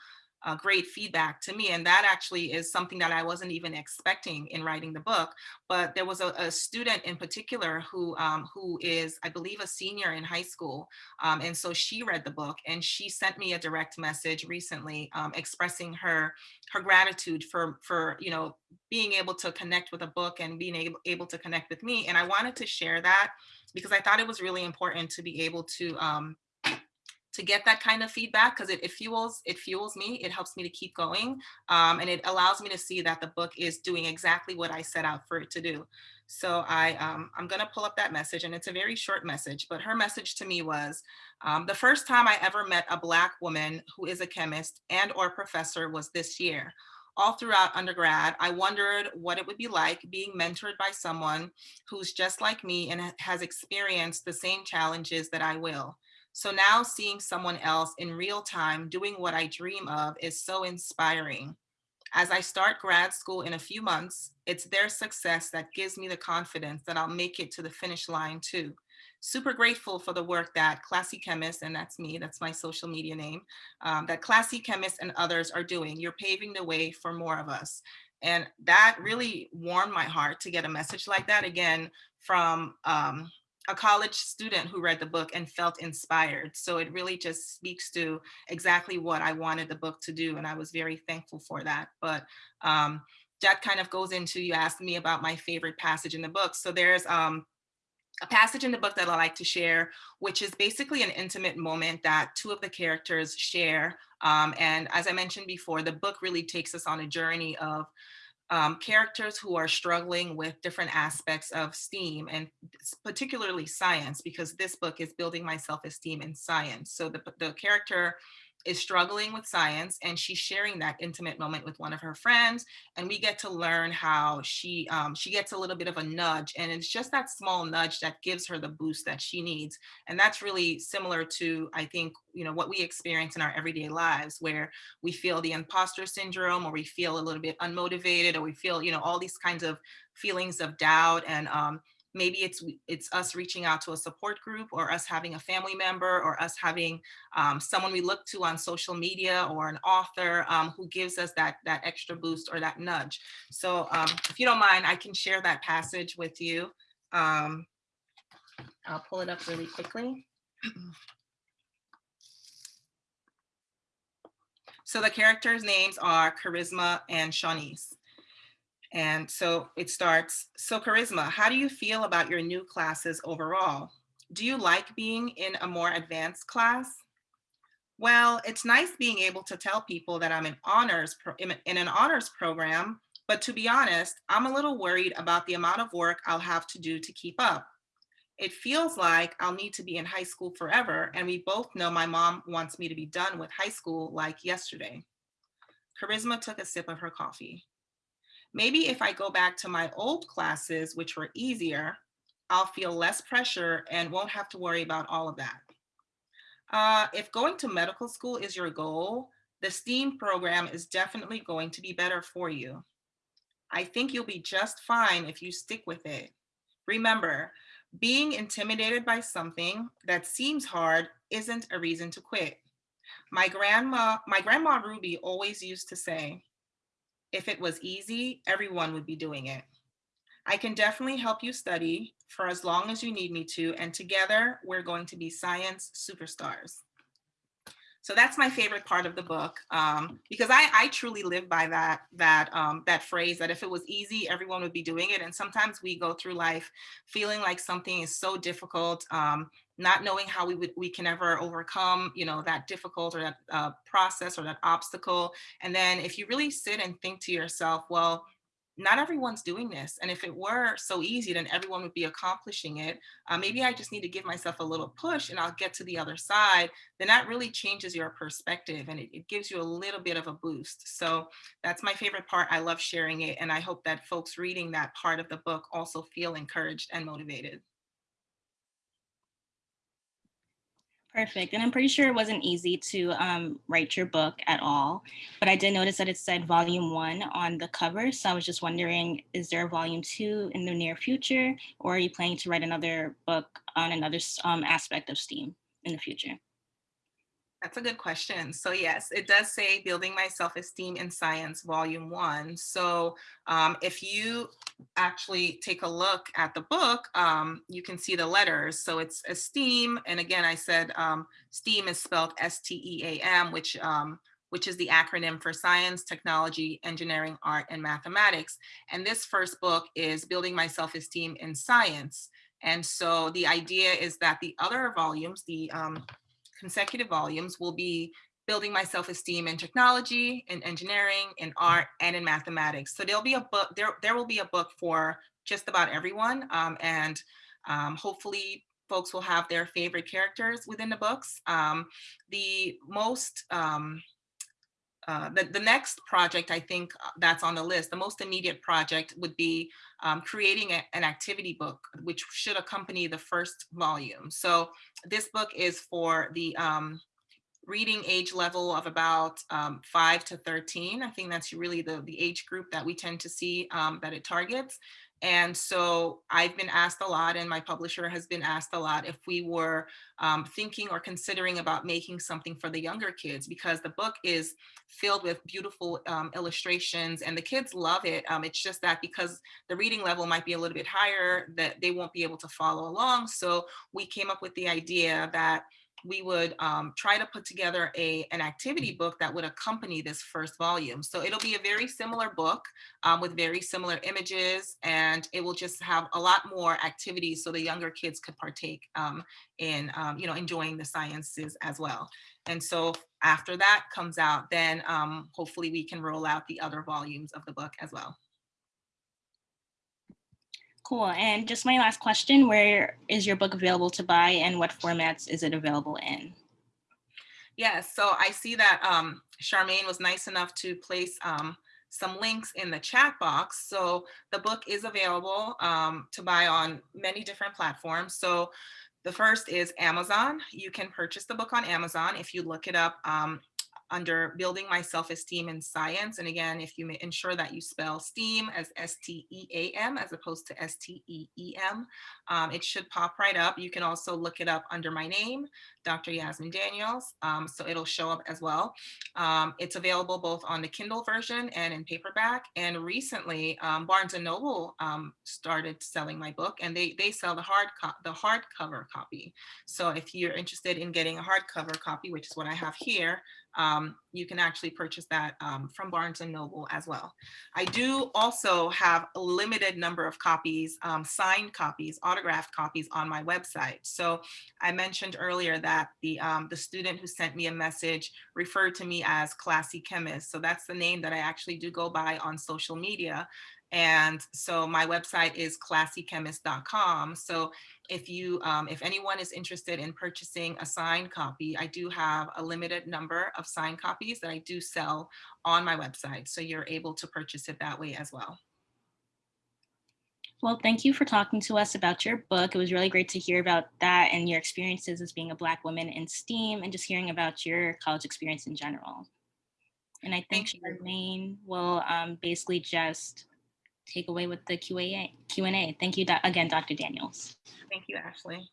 uh, great feedback to me. And that actually is something that I wasn't even expecting in writing the book. But there was a, a student in particular who, um, who is, I believe, a senior in high school. Um, and so she read the book and she sent me a direct message recently um, expressing her, her gratitude for, for, you know, being able to connect with a book and being able, able to connect with me. And I wanted to share that because I thought it was really important to be able to um, to get that kind of feedback because it, it, fuels it fuels me it helps me to keep going um, and it allows me to see that the book is doing exactly what I set out for it to do so I um, I'm gonna pull up that message and it's a very short message but her message to me was um, the first time I ever met a black woman who is a chemist and or professor was this year all throughout undergrad, I wondered what it would be like being mentored by someone who's just like me and has experienced the same challenges that I will. So now seeing someone else in real time doing what I dream of is so inspiring. As I start grad school in a few months, it's their success that gives me the confidence that I'll make it to the finish line too. Super grateful for the work that Classy Chemist, and that's me, that's my social media name, um, that Classy Chemist and others are doing. You're paving the way for more of us. And that really warmed my heart to get a message like that again from um, a college student who read the book and felt inspired. So it really just speaks to exactly what I wanted the book to do. And I was very thankful for that. But um, that kind of goes into, you asked me about my favorite passage in the book. So there's um, a passage in the book that I like to share, which is basically an intimate moment that two of the characters share. Um, and as I mentioned before, the book really takes us on a journey of um, characters who are struggling with different aspects of STEAM and particularly science, because this book is building my self-esteem in science. So the, the character is struggling with science and she's sharing that intimate moment with one of her friends and we get to learn how she um, she gets a little bit of a nudge and it's just that small nudge that gives her the boost that she needs and that's really similar to I think you know what we experience in our everyday lives where we feel the imposter syndrome or we feel a little bit unmotivated or we feel you know all these kinds of feelings of doubt and um, maybe it's it's us reaching out to a support group or us having a family member or us having um, someone we look to on social media or an author um, who gives us that that extra boost or that nudge. So um, if you don't mind i can share that passage with you. Um, i'll pull it up really quickly. So the characters names are charisma and Shawnice and so it starts, so Charisma, how do you feel about your new classes overall? Do you like being in a more advanced class? Well, it's nice being able to tell people that I'm in honors in an honors program, but to be honest, I'm a little worried about the amount of work I'll have to do to keep up. It feels like I'll need to be in high school forever, and we both know my mom wants me to be done with high school like yesterday. Charisma took a sip of her coffee. Maybe if I go back to my old classes, which were easier, I'll feel less pressure and won't have to worry about all of that. Uh, if going to medical school is your goal, the STEAM program is definitely going to be better for you. I think you'll be just fine if you stick with it. Remember, being intimidated by something that seems hard isn't a reason to quit. My grandma, my grandma Ruby always used to say, if it was easy, everyone would be doing it. I can definitely help you study for as long as you need me to, and together we're going to be science superstars. So that's my favorite part of the book um, because I, I truly live by that that um, that phrase that if it was easy, everyone would be doing it. And sometimes we go through life feeling like something is so difficult, um, not knowing how we would we can ever overcome you know that difficult or that uh, process or that obstacle. And then if you really sit and think to yourself, well, not everyone's doing this. And if it were so easy, then everyone would be accomplishing it. Uh, maybe I just need to give myself a little push and I'll get to the other side. Then that really changes your perspective and it, it gives you a little bit of a boost. So that's my favorite part. I love sharing it. And I hope that folks reading that part of the book also feel encouraged and motivated. Perfect. And I'm pretty sure it wasn't easy to um, write your book at all, but I did notice that it said volume one on the cover. So I was just wondering, is there a volume two in the near future, or are you planning to write another book on another um, aspect of STEAM in the future? That's a good question. So yes, it does say Building My Self-Esteem in Science, Volume One. So um, if you actually take a look at the book, um, you can see the letters. So it's esteem. And again, I said um, STEAM is spelled S-T-E-A-M, which um, which is the acronym for Science, Technology, Engineering, Art, and Mathematics. And this first book is Building My Self-Esteem in Science. And so the idea is that the other volumes, the um, consecutive volumes will be building my self-esteem in technology, in engineering, in art, and in mathematics. So there'll be a book, there, there will be a book for just about everyone. Um, and um, hopefully folks will have their favorite characters within the books. Um, the most, um, uh, the, the next project I think uh, that's on the list, the most immediate project would be um, creating a, an activity book, which should accompany the first volume. So this book is for the um, reading age level of about um, 5 to 13. I think that's really the, the age group that we tend to see um, that it targets. And so I've been asked a lot and my publisher has been asked a lot if we were um, thinking or considering about making something for the younger kids because the book is filled with beautiful um, illustrations and the kids love it. Um, it's just that because the reading level might be a little bit higher that they won't be able to follow along. So we came up with the idea that we would um, try to put together a, an activity book that would accompany this first volume. So it'll be a very similar book um, with very similar images and it will just have a lot more activities so the younger kids could partake um, in, um, you know, enjoying the sciences as well. And so after that comes out, then um, hopefully we can roll out the other volumes of the book as well. Cool. And just my last question, where is your book available to buy and what formats is it available in? Yes, so I see that um, Charmaine was nice enough to place um, some links in the chat box. So the book is available um, to buy on many different platforms. So the first is Amazon. You can purchase the book on Amazon. If you look it up, um, under building my self-esteem in science. And again, if you may ensure that you spell STEAM as S-T-E-A-M as opposed to S-T-E-E-M, um, it should pop right up. You can also look it up under my name, Dr. Yasmin Daniels, um, so it'll show up as well. Um, it's available both on the Kindle version and in paperback. And recently, um, Barnes & Noble um, started selling my book and they, they sell the hard the hardcover copy. So if you're interested in getting a hardcover copy, which is what I have here, um, you can actually purchase that um, from Barnes & Noble as well. I do also have a limited number of copies, um, signed copies, autographed copies on my website. So I mentioned earlier that the, um, the student who sent me a message referred to me as Classy Chemist. So that's the name that I actually do go by on social media. And so my website is classychemist.com. So if you, um, if anyone is interested in purchasing a signed copy, I do have a limited number of signed copies that I do sell on my website. So you're able to purchase it that way as well. Well, thank you for talking to us about your book. It was really great to hear about that and your experiences as being a Black woman in STEAM and just hearing about your college experience in general. And I think Charmaine will um, basically just take away with the Q&A. Q&A. Thank you again, Dr. Daniels. Thank you, Ashley.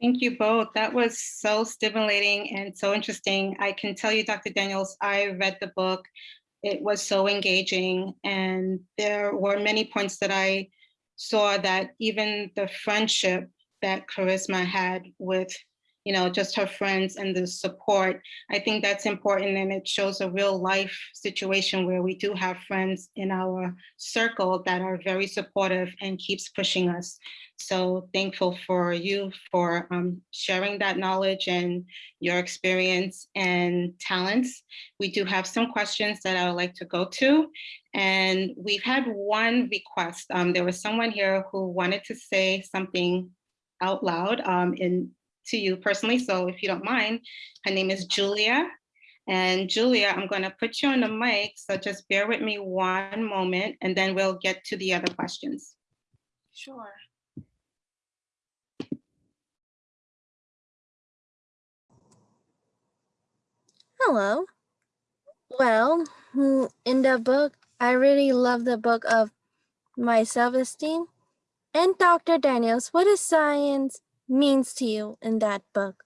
Thank you both. That was so stimulating and so interesting. I can tell you, Dr. Daniels, I read the book. It was so engaging and there were many points that I saw that even the friendship that Charisma had with you know, just her friends and the support. I think that's important and it shows a real life situation where we do have friends in our circle that are very supportive and keeps pushing us. So thankful for you for um, sharing that knowledge and your experience and talents. We do have some questions that I would like to go to. And we've had one request. Um, there was someone here who wanted to say something out loud um, in to you personally. So if you don't mind, her name is Julia. And Julia, I'm going to put you on the mic. So just bear with me one moment and then we'll get to the other questions. Sure. Hello. Well, in the book, I really love the book of my self-esteem. And Dr. Daniels, what is science means to you in that book?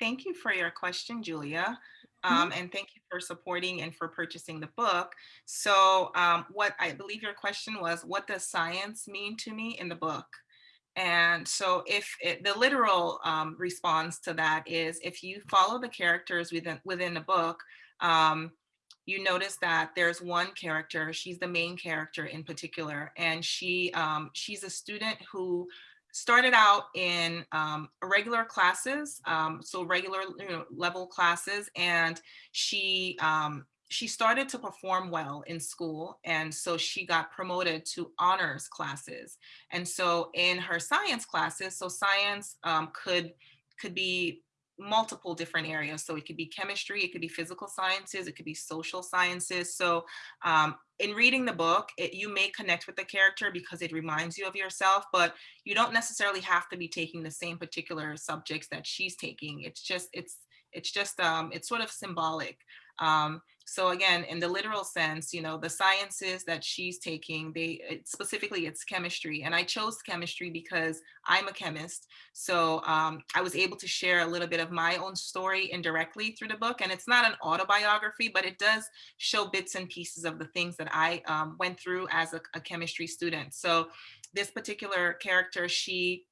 thank you for your question, Julia. Um, and thank you for supporting and for purchasing the book. So um, what I believe your question was, what does science mean to me in the book? And so if it, the literal um, response to that is if you follow the characters within, within the book, um, you notice that there's one character, she's the main character in particular, and she um, she's a student who started out in um, regular classes, um, so regular you know, level classes, and she um, she started to perform well in school, and so she got promoted to honors classes. And so in her science classes, so science um, could could be multiple different areas. So it could be chemistry, it could be physical sciences, it could be social sciences. So um, in reading the book, it, you may connect with the character because it reminds you of yourself, but you don't necessarily have to be taking the same particular subjects that she's taking. It's just, it's, it's just, um, it's sort of symbolic. Um, so again, in the literal sense, you know, the sciences that she's taking, they specifically it's chemistry. And I chose chemistry because I'm a chemist. So um, I was able to share a little bit of my own story indirectly through the book. And it's not an autobiography, but it does show bits and pieces of the things that I um, went through as a, a chemistry student. So this particular character, she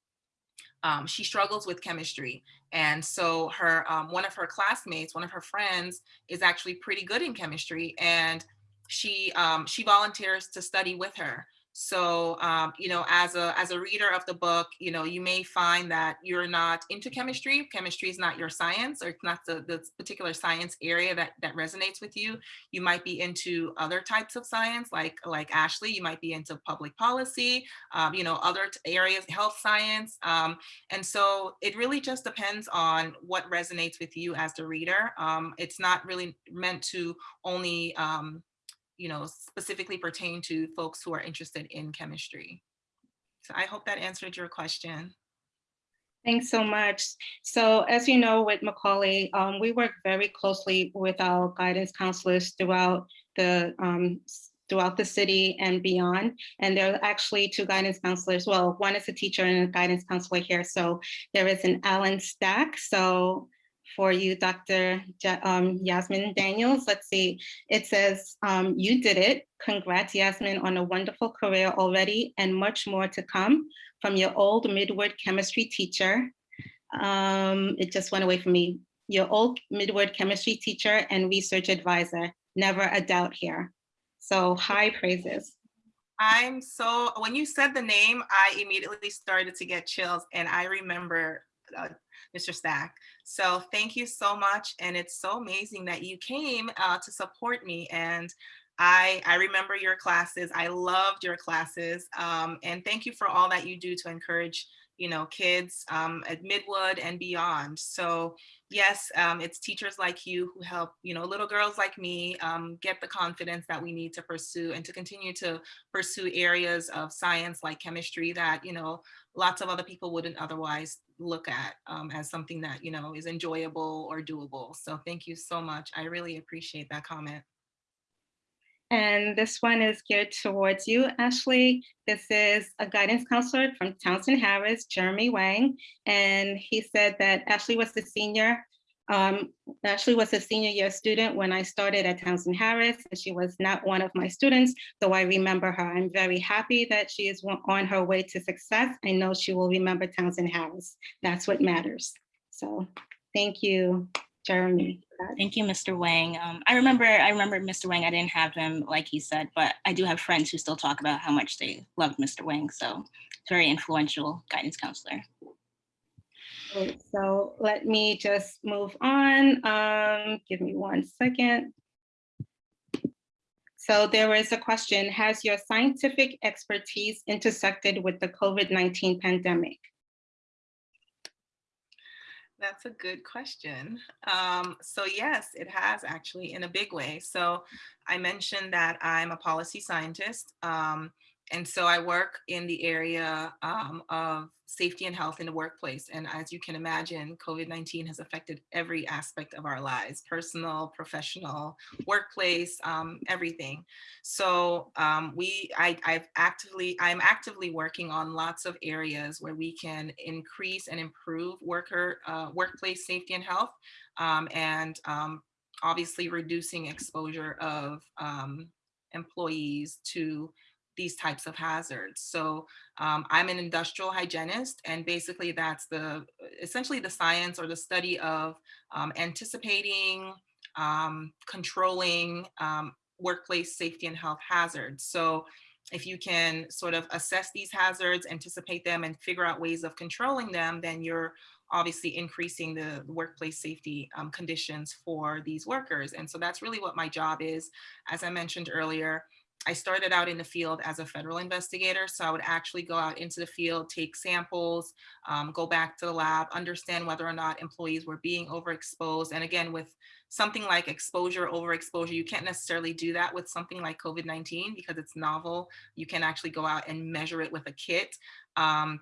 um, she struggles with chemistry. And so her um, one of her classmates, one of her friends is actually pretty good in chemistry and she um, she volunteers to study with her. So, um, you know, as a as a reader of the book, you know, you may find that you're not into chemistry. Chemistry is not your science or it's not the, the particular science area that, that resonates with you. You might be into other types of science like, like Ashley, you might be into public policy, um, you know, other areas, health science. Um, and so it really just depends on what resonates with you as the reader. Um, it's not really meant to only um, you know, specifically pertain to folks who are interested in chemistry. So I hope that answered your question. Thanks so much. So as you know, with Macaulay, um, we work very closely with our guidance counselors throughout the um, throughout the city and beyond. And there are actually two guidance counselors. Well, one is a teacher and a guidance counselor here. So there is an Alan Stack. So for you, Dr. Um, Yasmin Daniels. Let's see, it says, um, you did it. Congrats, Yasmin, on a wonderful career already and much more to come from your old Midwood chemistry teacher. Um, it just went away from me. Your old Midwood chemistry teacher and research advisor, never a doubt here. So high praises. I'm so, when you said the name, I immediately started to get chills and I remember uh, Mr. Stack. So thank you so much. And it's so amazing that you came uh, to support me. And I, I remember your classes. I loved your classes. Um, and thank you for all that you do to encourage you know, kids um, at Midwood and beyond. So yes, um, it's teachers like you who help, you know, little girls like me um, get the confidence that we need to pursue and to continue to pursue areas of science like chemistry that, you know, lots of other people wouldn't otherwise look at um, as something that, you know, is enjoyable or doable. So thank you so much. I really appreciate that comment. And this one is geared towards you, Ashley. This is a guidance counselor from Townsend Harris, Jeremy Wang. And he said that Ashley was the senior. Um, Ashley was a senior year student when I started at Townsend Harris. And she was not one of my students, though I remember her. I'm very happy that she is on her way to success. I know she will remember Townsend Harris. That's what matters. So thank you, Jeremy. Thank you, Mr. Wang. Um, I remember, I remember Mr. Wang. I didn't have him like he said, but I do have friends who still talk about how much they loved Mr. Wang. So very influential guidance counselor. Great. So let me just move on. Um, give me one second. So there is a question, has your scientific expertise intersected with the COVID-19 pandemic? That's a good question. Um, so yes, it has actually in a big way. So I mentioned that I'm a policy scientist um, and so I work in the area um, of safety and health in the workplace. And as you can imagine, COVID-19 has affected every aspect of our lives, personal, professional, workplace, um, everything. So um, we, I, I've actively, I'm actively working on lots of areas where we can increase and improve worker, uh, workplace safety and health. Um, and um, obviously reducing exposure of um, employees to these types of hazards. So um, I'm an industrial hygienist and basically that's the essentially the science or the study of um, anticipating, um, controlling um, workplace safety and health hazards. So if you can sort of assess these hazards, anticipate them and figure out ways of controlling them, then you're obviously increasing the workplace safety um, conditions for these workers. And so that's really what my job is. As I mentioned earlier, I started out in the field as a federal investigator. So I would actually go out into the field, take samples, um, go back to the lab, understand whether or not employees were being overexposed. And again, with something like exposure, overexposure, you can't necessarily do that with something like COVID-19 because it's novel. You can actually go out and measure it with a kit. Um,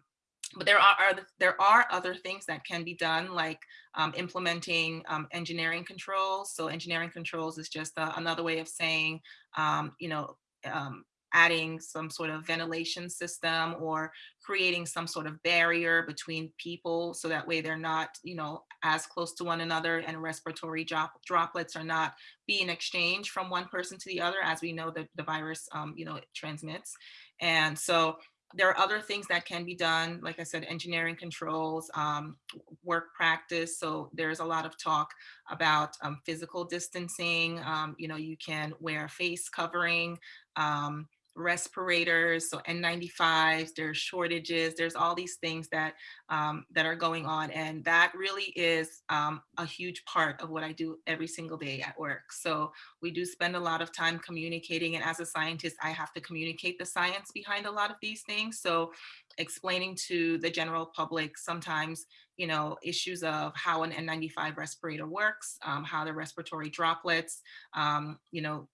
but there are, are, there are other things that can be done like um, implementing um, engineering controls. So engineering controls is just uh, another way of saying, um, you know, um, adding some sort of ventilation system or creating some sort of barrier between people so that way they're not you know as close to one another and respiratory drop droplets are not being exchanged from one person to the other as we know that the virus um, you know transmits and so there are other things that can be done, like I said, engineering controls, um, work practice. So there's a lot of talk about um, physical distancing. Um, you know, you can wear a face covering. Um, respirators, so N95s, there's shortages, there's all these things that um, that are going on. And that really is um, a huge part of what I do every single day at work. So we do spend a lot of time communicating. And as a scientist, I have to communicate the science behind a lot of these things. So explaining to the general public sometimes you know, issues of how an N95 respirator works, um, how the respiratory droplets, um, you know,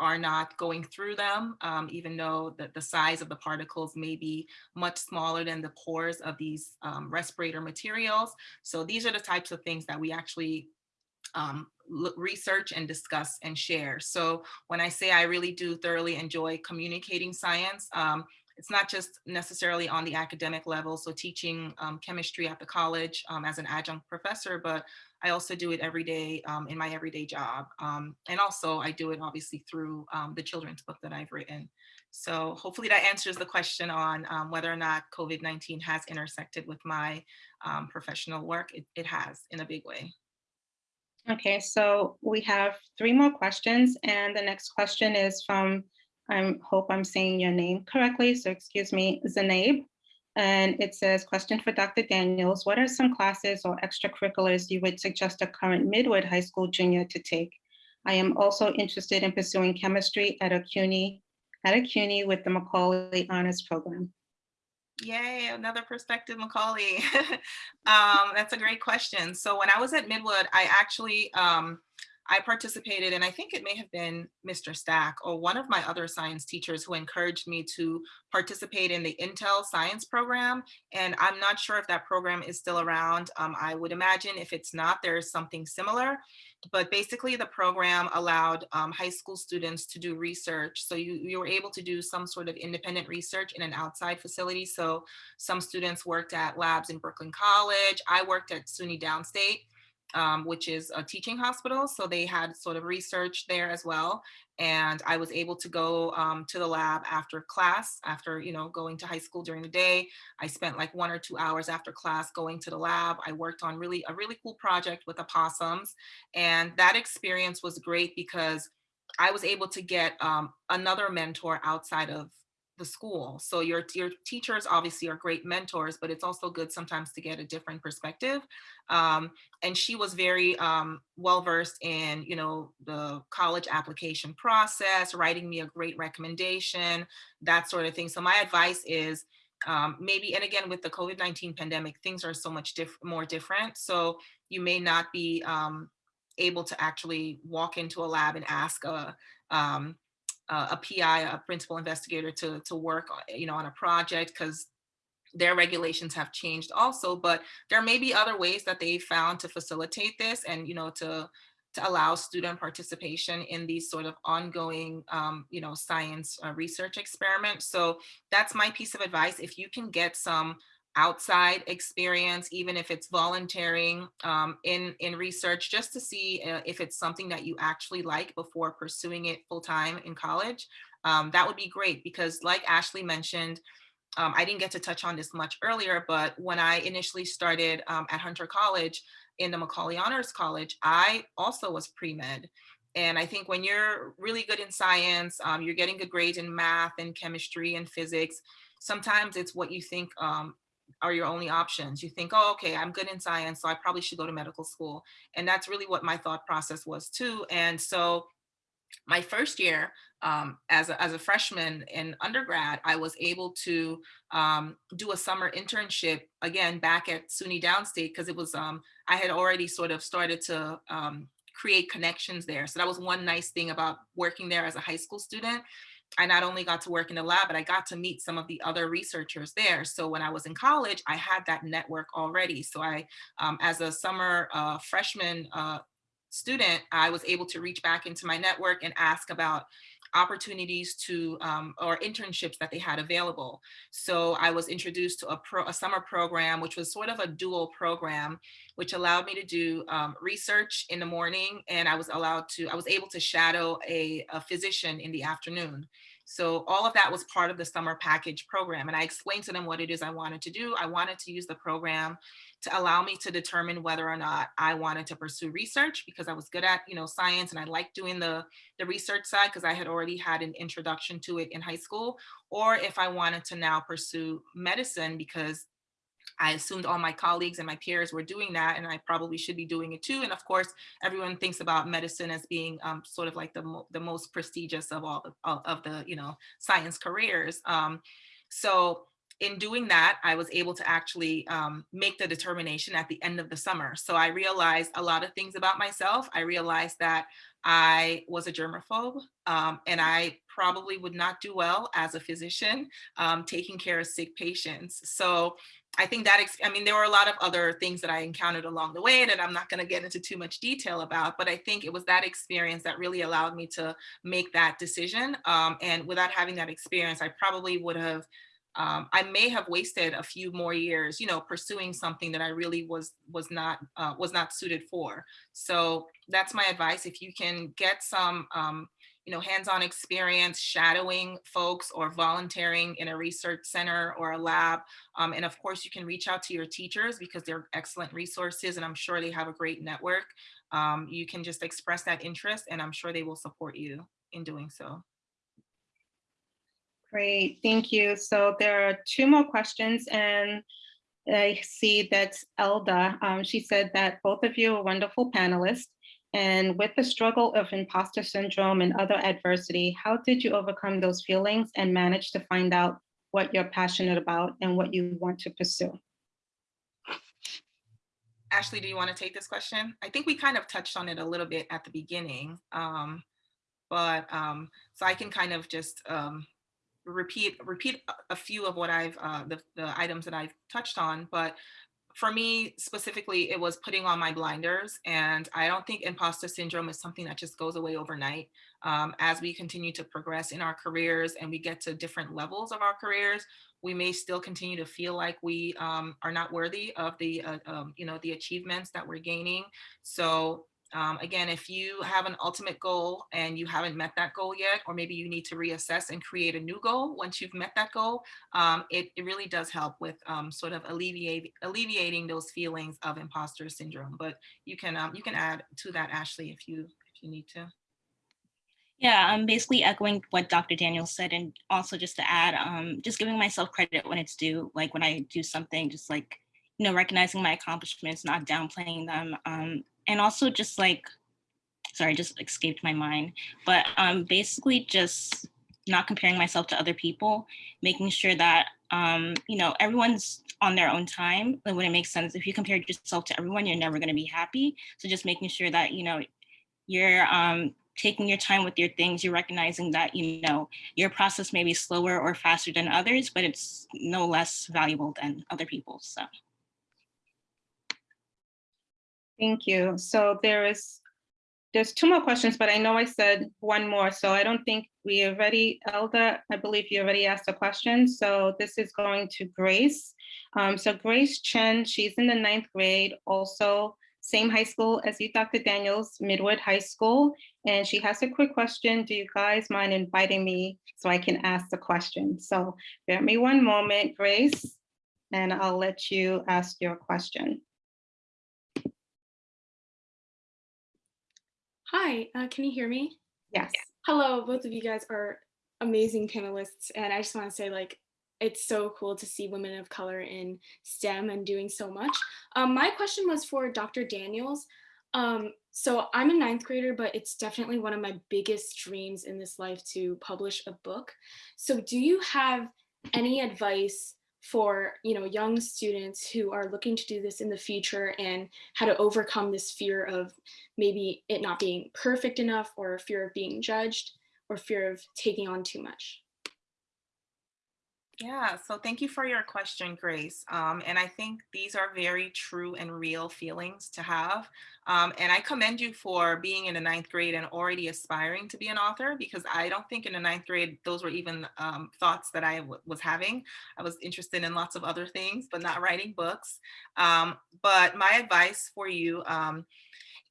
are not going through them, um, even though the, the size of the particles may be much smaller than the pores of these um, respirator materials. So these are the types of things that we actually um, research and discuss and share. So when I say I really do thoroughly enjoy communicating science, um, it's not just necessarily on the academic level, so teaching um, chemistry at the college um, as an adjunct professor, but I also do it every day um, in my everyday job. Um, and also I do it obviously through um, the children's book that I've written. So hopefully that answers the question on um, whether or not COVID-19 has intersected with my professional work. It, it has in a big way. Okay, so we have three more questions and the next question is from I hope I'm saying your name correctly, so excuse me, Zanaib. And it says, question for Dr. Daniels, what are some classes or extracurriculars you would suggest a current Midwood High School junior to take? I am also interested in pursuing chemistry at a CUNY, at a CUNY with the Macaulay Honors Program. Yay, another perspective, Macaulay. um, that's a great question. So when I was at Midwood, I actually, um, I participated, and I think it may have been Mr. Stack or one of my other science teachers who encouraged me to participate in the Intel science program. And I'm not sure if that program is still around. Um, I would imagine if it's not, there's something similar. But basically the program allowed um, high school students to do research. So you, you were able to do some sort of independent research in an outside facility. So some students worked at labs in Brooklyn College. I worked at SUNY Downstate um, which is a teaching hospital. So they had sort of research there as well. And I was able to go um, to the lab after class, after, you know, going to high school during the day. I spent like one or two hours after class going to the lab. I worked on really a really cool project with opossums. And that experience was great because I was able to get um, another mentor outside of the school. So your, your teachers obviously are great mentors, but it's also good sometimes to get a different perspective. Um, and she was very um, well-versed in, you know, the college application process, writing me a great recommendation, that sort of thing. So my advice is um, maybe, and again, with the COVID-19 pandemic, things are so much diff more different. So you may not be um, able to actually walk into a lab and ask a, um, uh, a PI, a principal investigator to, to work, you know, on a project because their regulations have changed also, but there may be other ways that they found to facilitate this and, you know, to, to allow student participation in these sort of ongoing, um, you know, science uh, research experiments. So that's my piece of advice. If you can get some outside experience, even if it's volunteering um, in, in research, just to see uh, if it's something that you actually like before pursuing it full time in college, um, that would be great because like Ashley mentioned, um, I didn't get to touch on this much earlier, but when I initially started um, at Hunter College in the Macaulay Honors College, I also was pre-med. And I think when you're really good in science, um, you're getting good grades in math and chemistry and physics, sometimes it's what you think um, are your only options. You think, oh, okay, I'm good in science, so I probably should go to medical school. And that's really what my thought process was too. And so my first year um, as, a, as a freshman in undergrad, I was able to um, do a summer internship again back at SUNY Downstate because it was, um, I had already sort of started to um, create connections there. So that was one nice thing about working there as a high school student. I not only got to work in the lab, but I got to meet some of the other researchers there. So when I was in college, I had that network already. So I, um, as a summer uh, freshman uh, student, I was able to reach back into my network and ask about opportunities to um, or internships that they had available. So I was introduced to a, pro, a summer program, which was sort of a dual program, which allowed me to do um, research in the morning. And I was allowed to, I was able to shadow a, a physician in the afternoon. So all of that was part of the summer package program. And I explained to them what it is I wanted to do. I wanted to use the program to allow me to determine whether or not I wanted to pursue research because I was good at, you know, science and I liked doing the, the research side because I had already had an introduction to it in high school, or if I wanted to now pursue medicine because I assumed all my colleagues and my peers were doing that and I probably should be doing it too. And of course, everyone thinks about medicine as being um, sort of like the, mo the most prestigious of all the, of the, you know, science careers. Um, so in doing that, I was able to actually um, make the determination at the end of the summer. So I realized a lot of things about myself. I realized that I was a germaphobe um, and I probably would not do well as a physician um, taking care of sick patients. So I think that, I mean, there were a lot of other things that I encountered along the way that I'm not going to get into too much detail about, but I think it was that experience that really allowed me to make that decision. Um, and without having that experience, I probably would have um, I may have wasted a few more years, you know, pursuing something that I really was was not uh, was not suited for. So that's my advice. If you can get some, um, you know, hands-on experience shadowing folks or volunteering in a research center or a lab, um, and of course you can reach out to your teachers because they're excellent resources, and I'm sure they have a great network. Um, you can just express that interest, and I'm sure they will support you in doing so. Great, thank you. So there are two more questions and I see that's Elda. Um, she said that both of you are wonderful panelists. And with the struggle of imposter syndrome and other adversity, how did you overcome those feelings and manage to find out what you're passionate about and what you want to pursue? Ashley, do you want to take this question? I think we kind of touched on it a little bit at the beginning, um, but um, so I can kind of just um, repeat repeat a few of what I've uh, the, the items that I've touched on, but for me specifically, it was putting on my blinders. And I don't think imposter syndrome is something that just goes away overnight. Um, as we continue to progress in our careers and we get to different levels of our careers, we may still continue to feel like we um, are not worthy of the, uh, um, you know, the achievements that we're gaining. So um, again, if you have an ultimate goal and you haven't met that goal yet, or maybe you need to reassess and create a new goal once you've met that goal, um, it, it really does help with um, sort of alleviate, alleviating those feelings of imposter syndrome. But you can um, you can add to that, Ashley, if you if you need to. Yeah, I'm basically echoing what Dr. Daniel said, and also just to add, um, just giving myself credit when it's due. Like when I do something, just like you know, recognizing my accomplishments, not downplaying them, um, and also just like, sorry, just escaped my mind, but um, basically just not comparing myself to other people, making sure that, um, you know, everyone's on their own time. Like when it makes sense, if you compare yourself to everyone, you're never gonna be happy. So just making sure that, you know, you're um, taking your time with your things, you're recognizing that, you know, your process may be slower or faster than others, but it's no less valuable than other people's. So Thank you. So there is, there's two more questions, but I know I said one more, so I don't think we already, Elda, I believe you already asked a question. So this is going to Grace. Um, so Grace Chen, she's in the ninth grade, also same high school as you, Dr. Daniels, Midwood High School. And she has a quick question. Do you guys mind inviting me so I can ask the question? So bear me one moment, Grace, and I'll let you ask your question. Hi, uh, can you hear me? Yes. Hello, both of you guys are amazing panelists, and I just want to say, like, it's so cool to see women of color in STEM and doing so much. Um, my question was for Dr. Daniels. Um, so I'm a ninth grader, but it's definitely one of my biggest dreams in this life to publish a book. So do you have any advice for you know young students who are looking to do this in the future and how to overcome this fear of maybe it not being perfect enough or fear of being judged or fear of taking on too much Yeah, so thank you for your question, Grace. Um, and I think these are very true and real feelings to have. Um, and I commend you for being in the ninth grade and already aspiring to be an author because I don't think in the ninth grade those were even um, thoughts that I was having. I was interested in lots of other things, but not writing books. Um, but my advice for you um,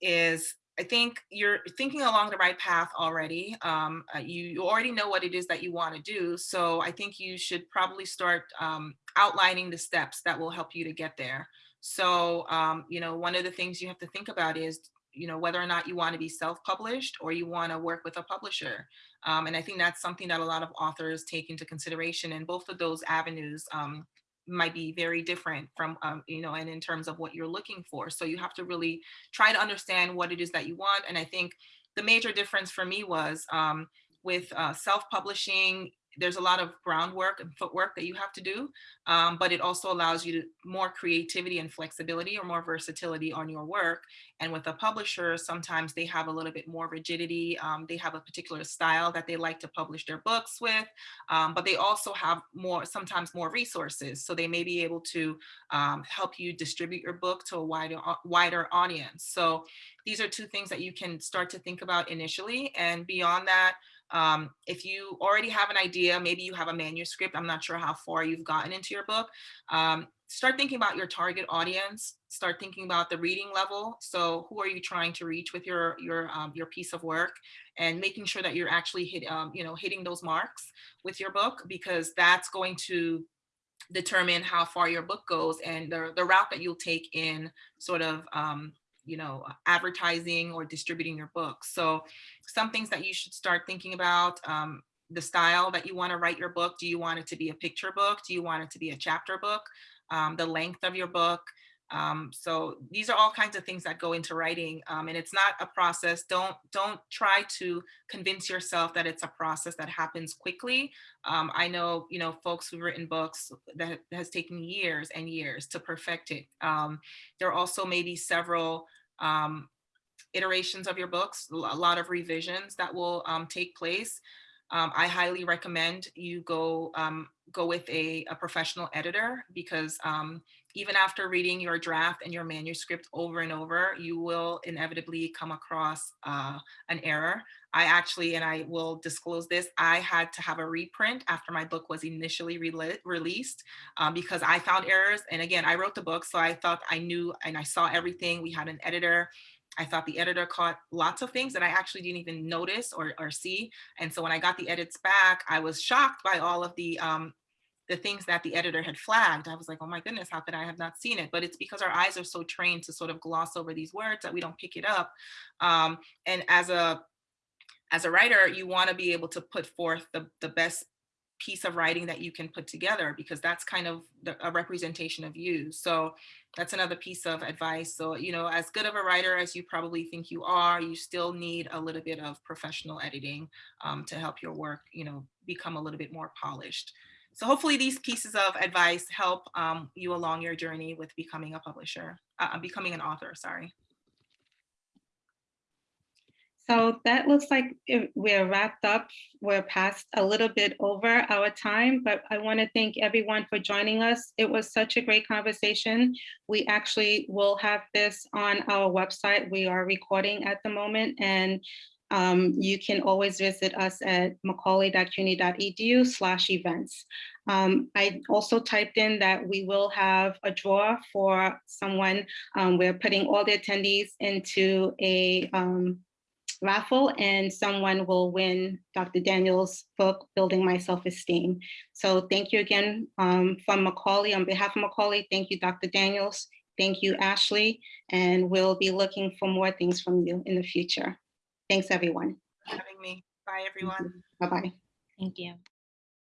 is I think you're thinking along the right path already. Um, uh, you, you, already know what it is that you want to do. So I think you should probably start um, outlining the steps that will help you to get there. So, um, you know, one of the things you have to think about is, you know, whether or not you want to be self-published or you want to work with a publisher. Um, and I think that's something that a lot of authors take into consideration and both of those avenues um, might be very different from, um, you know, and in terms of what you're looking for. So you have to really try to understand what it is that you want. And I think the major difference for me was um, with uh, self-publishing, there's a lot of groundwork and footwork that you have to do, um, but it also allows you to more creativity and flexibility or more versatility on your work. And with a publisher, sometimes they have a little bit more rigidity. Um, they have a particular style that they like to publish their books with, um, but they also have more, sometimes more resources. So they may be able to um, help you distribute your book to a wider, wider audience. So these are two things that you can start to think about initially. And beyond that, um, if you already have an idea, maybe you have a manuscript, I'm not sure how far you've gotten into your book, um, start thinking about your target audience, start thinking about the reading level. So who are you trying to reach with your, your, um, your piece of work and making sure that you're actually hit, um, you know, hitting those marks with your book, because that's going to determine how far your book goes and the, the route that you'll take in sort of um, you know, advertising or distributing your book. So some things that you should start thinking about, um, the style that you want to write your book. Do you want it to be a picture book? Do you want it to be a chapter book? Um, the length of your book. Um, so these are all kinds of things that go into writing um, and it's not a process. Don't don't try to convince yourself that it's a process that happens quickly. Um, I know, you know, folks who've written books that has taken years and years to perfect it. Um, there are also maybe several um, iterations of your books, a lot of revisions that will um, take place. Um, I highly recommend you go um, go with a, a, professional editor because um, even after reading your draft and your manuscript over and over, you will inevitably come across uh, an error. I actually, and I will disclose this, I had to have a reprint after my book was initially re released um, because I found errors. And again, I wrote the book, so I thought I knew and I saw everything. We had an editor I thought the editor caught lots of things that I actually didn't even notice or, or see. And so when I got the edits back, I was shocked by all of the um, the things that the editor had flagged. I was like, oh my goodness, how could I have not seen it? But it's because our eyes are so trained to sort of gloss over these words that we don't pick it up. Um, and as a as a writer, you want to be able to put forth the, the best piece of writing that you can put together because that's kind of the, a representation of you. So that's another piece of advice. So, you know, as good of a writer as you probably think you are, you still need a little bit of professional editing um, to help your work, you know, become a little bit more polished. So hopefully these pieces of advice help um, you along your journey with becoming a publisher, uh, becoming an author, sorry. So that looks like we're wrapped up. We're past a little bit over our time, but I want to thank everyone for joining us. It was such a great conversation. We actually will have this on our website. We are recording at the moment and um, you can always visit us at macaulay.cuny.edu slash events. Um, I also typed in that we will have a draw for someone. Um, we're putting all the attendees into a um, raffle and someone will win Dr. Daniels' book, Building My Self-Esteem. So thank you again um, from Macaulay. On behalf of Macaulay, thank you, Dr. Daniels. Thank you, Ashley. And we'll be looking for more things from you in the future. Thanks, everyone. Having me. Bye, everyone. Mm-hmm. Bye-bye. Thank you.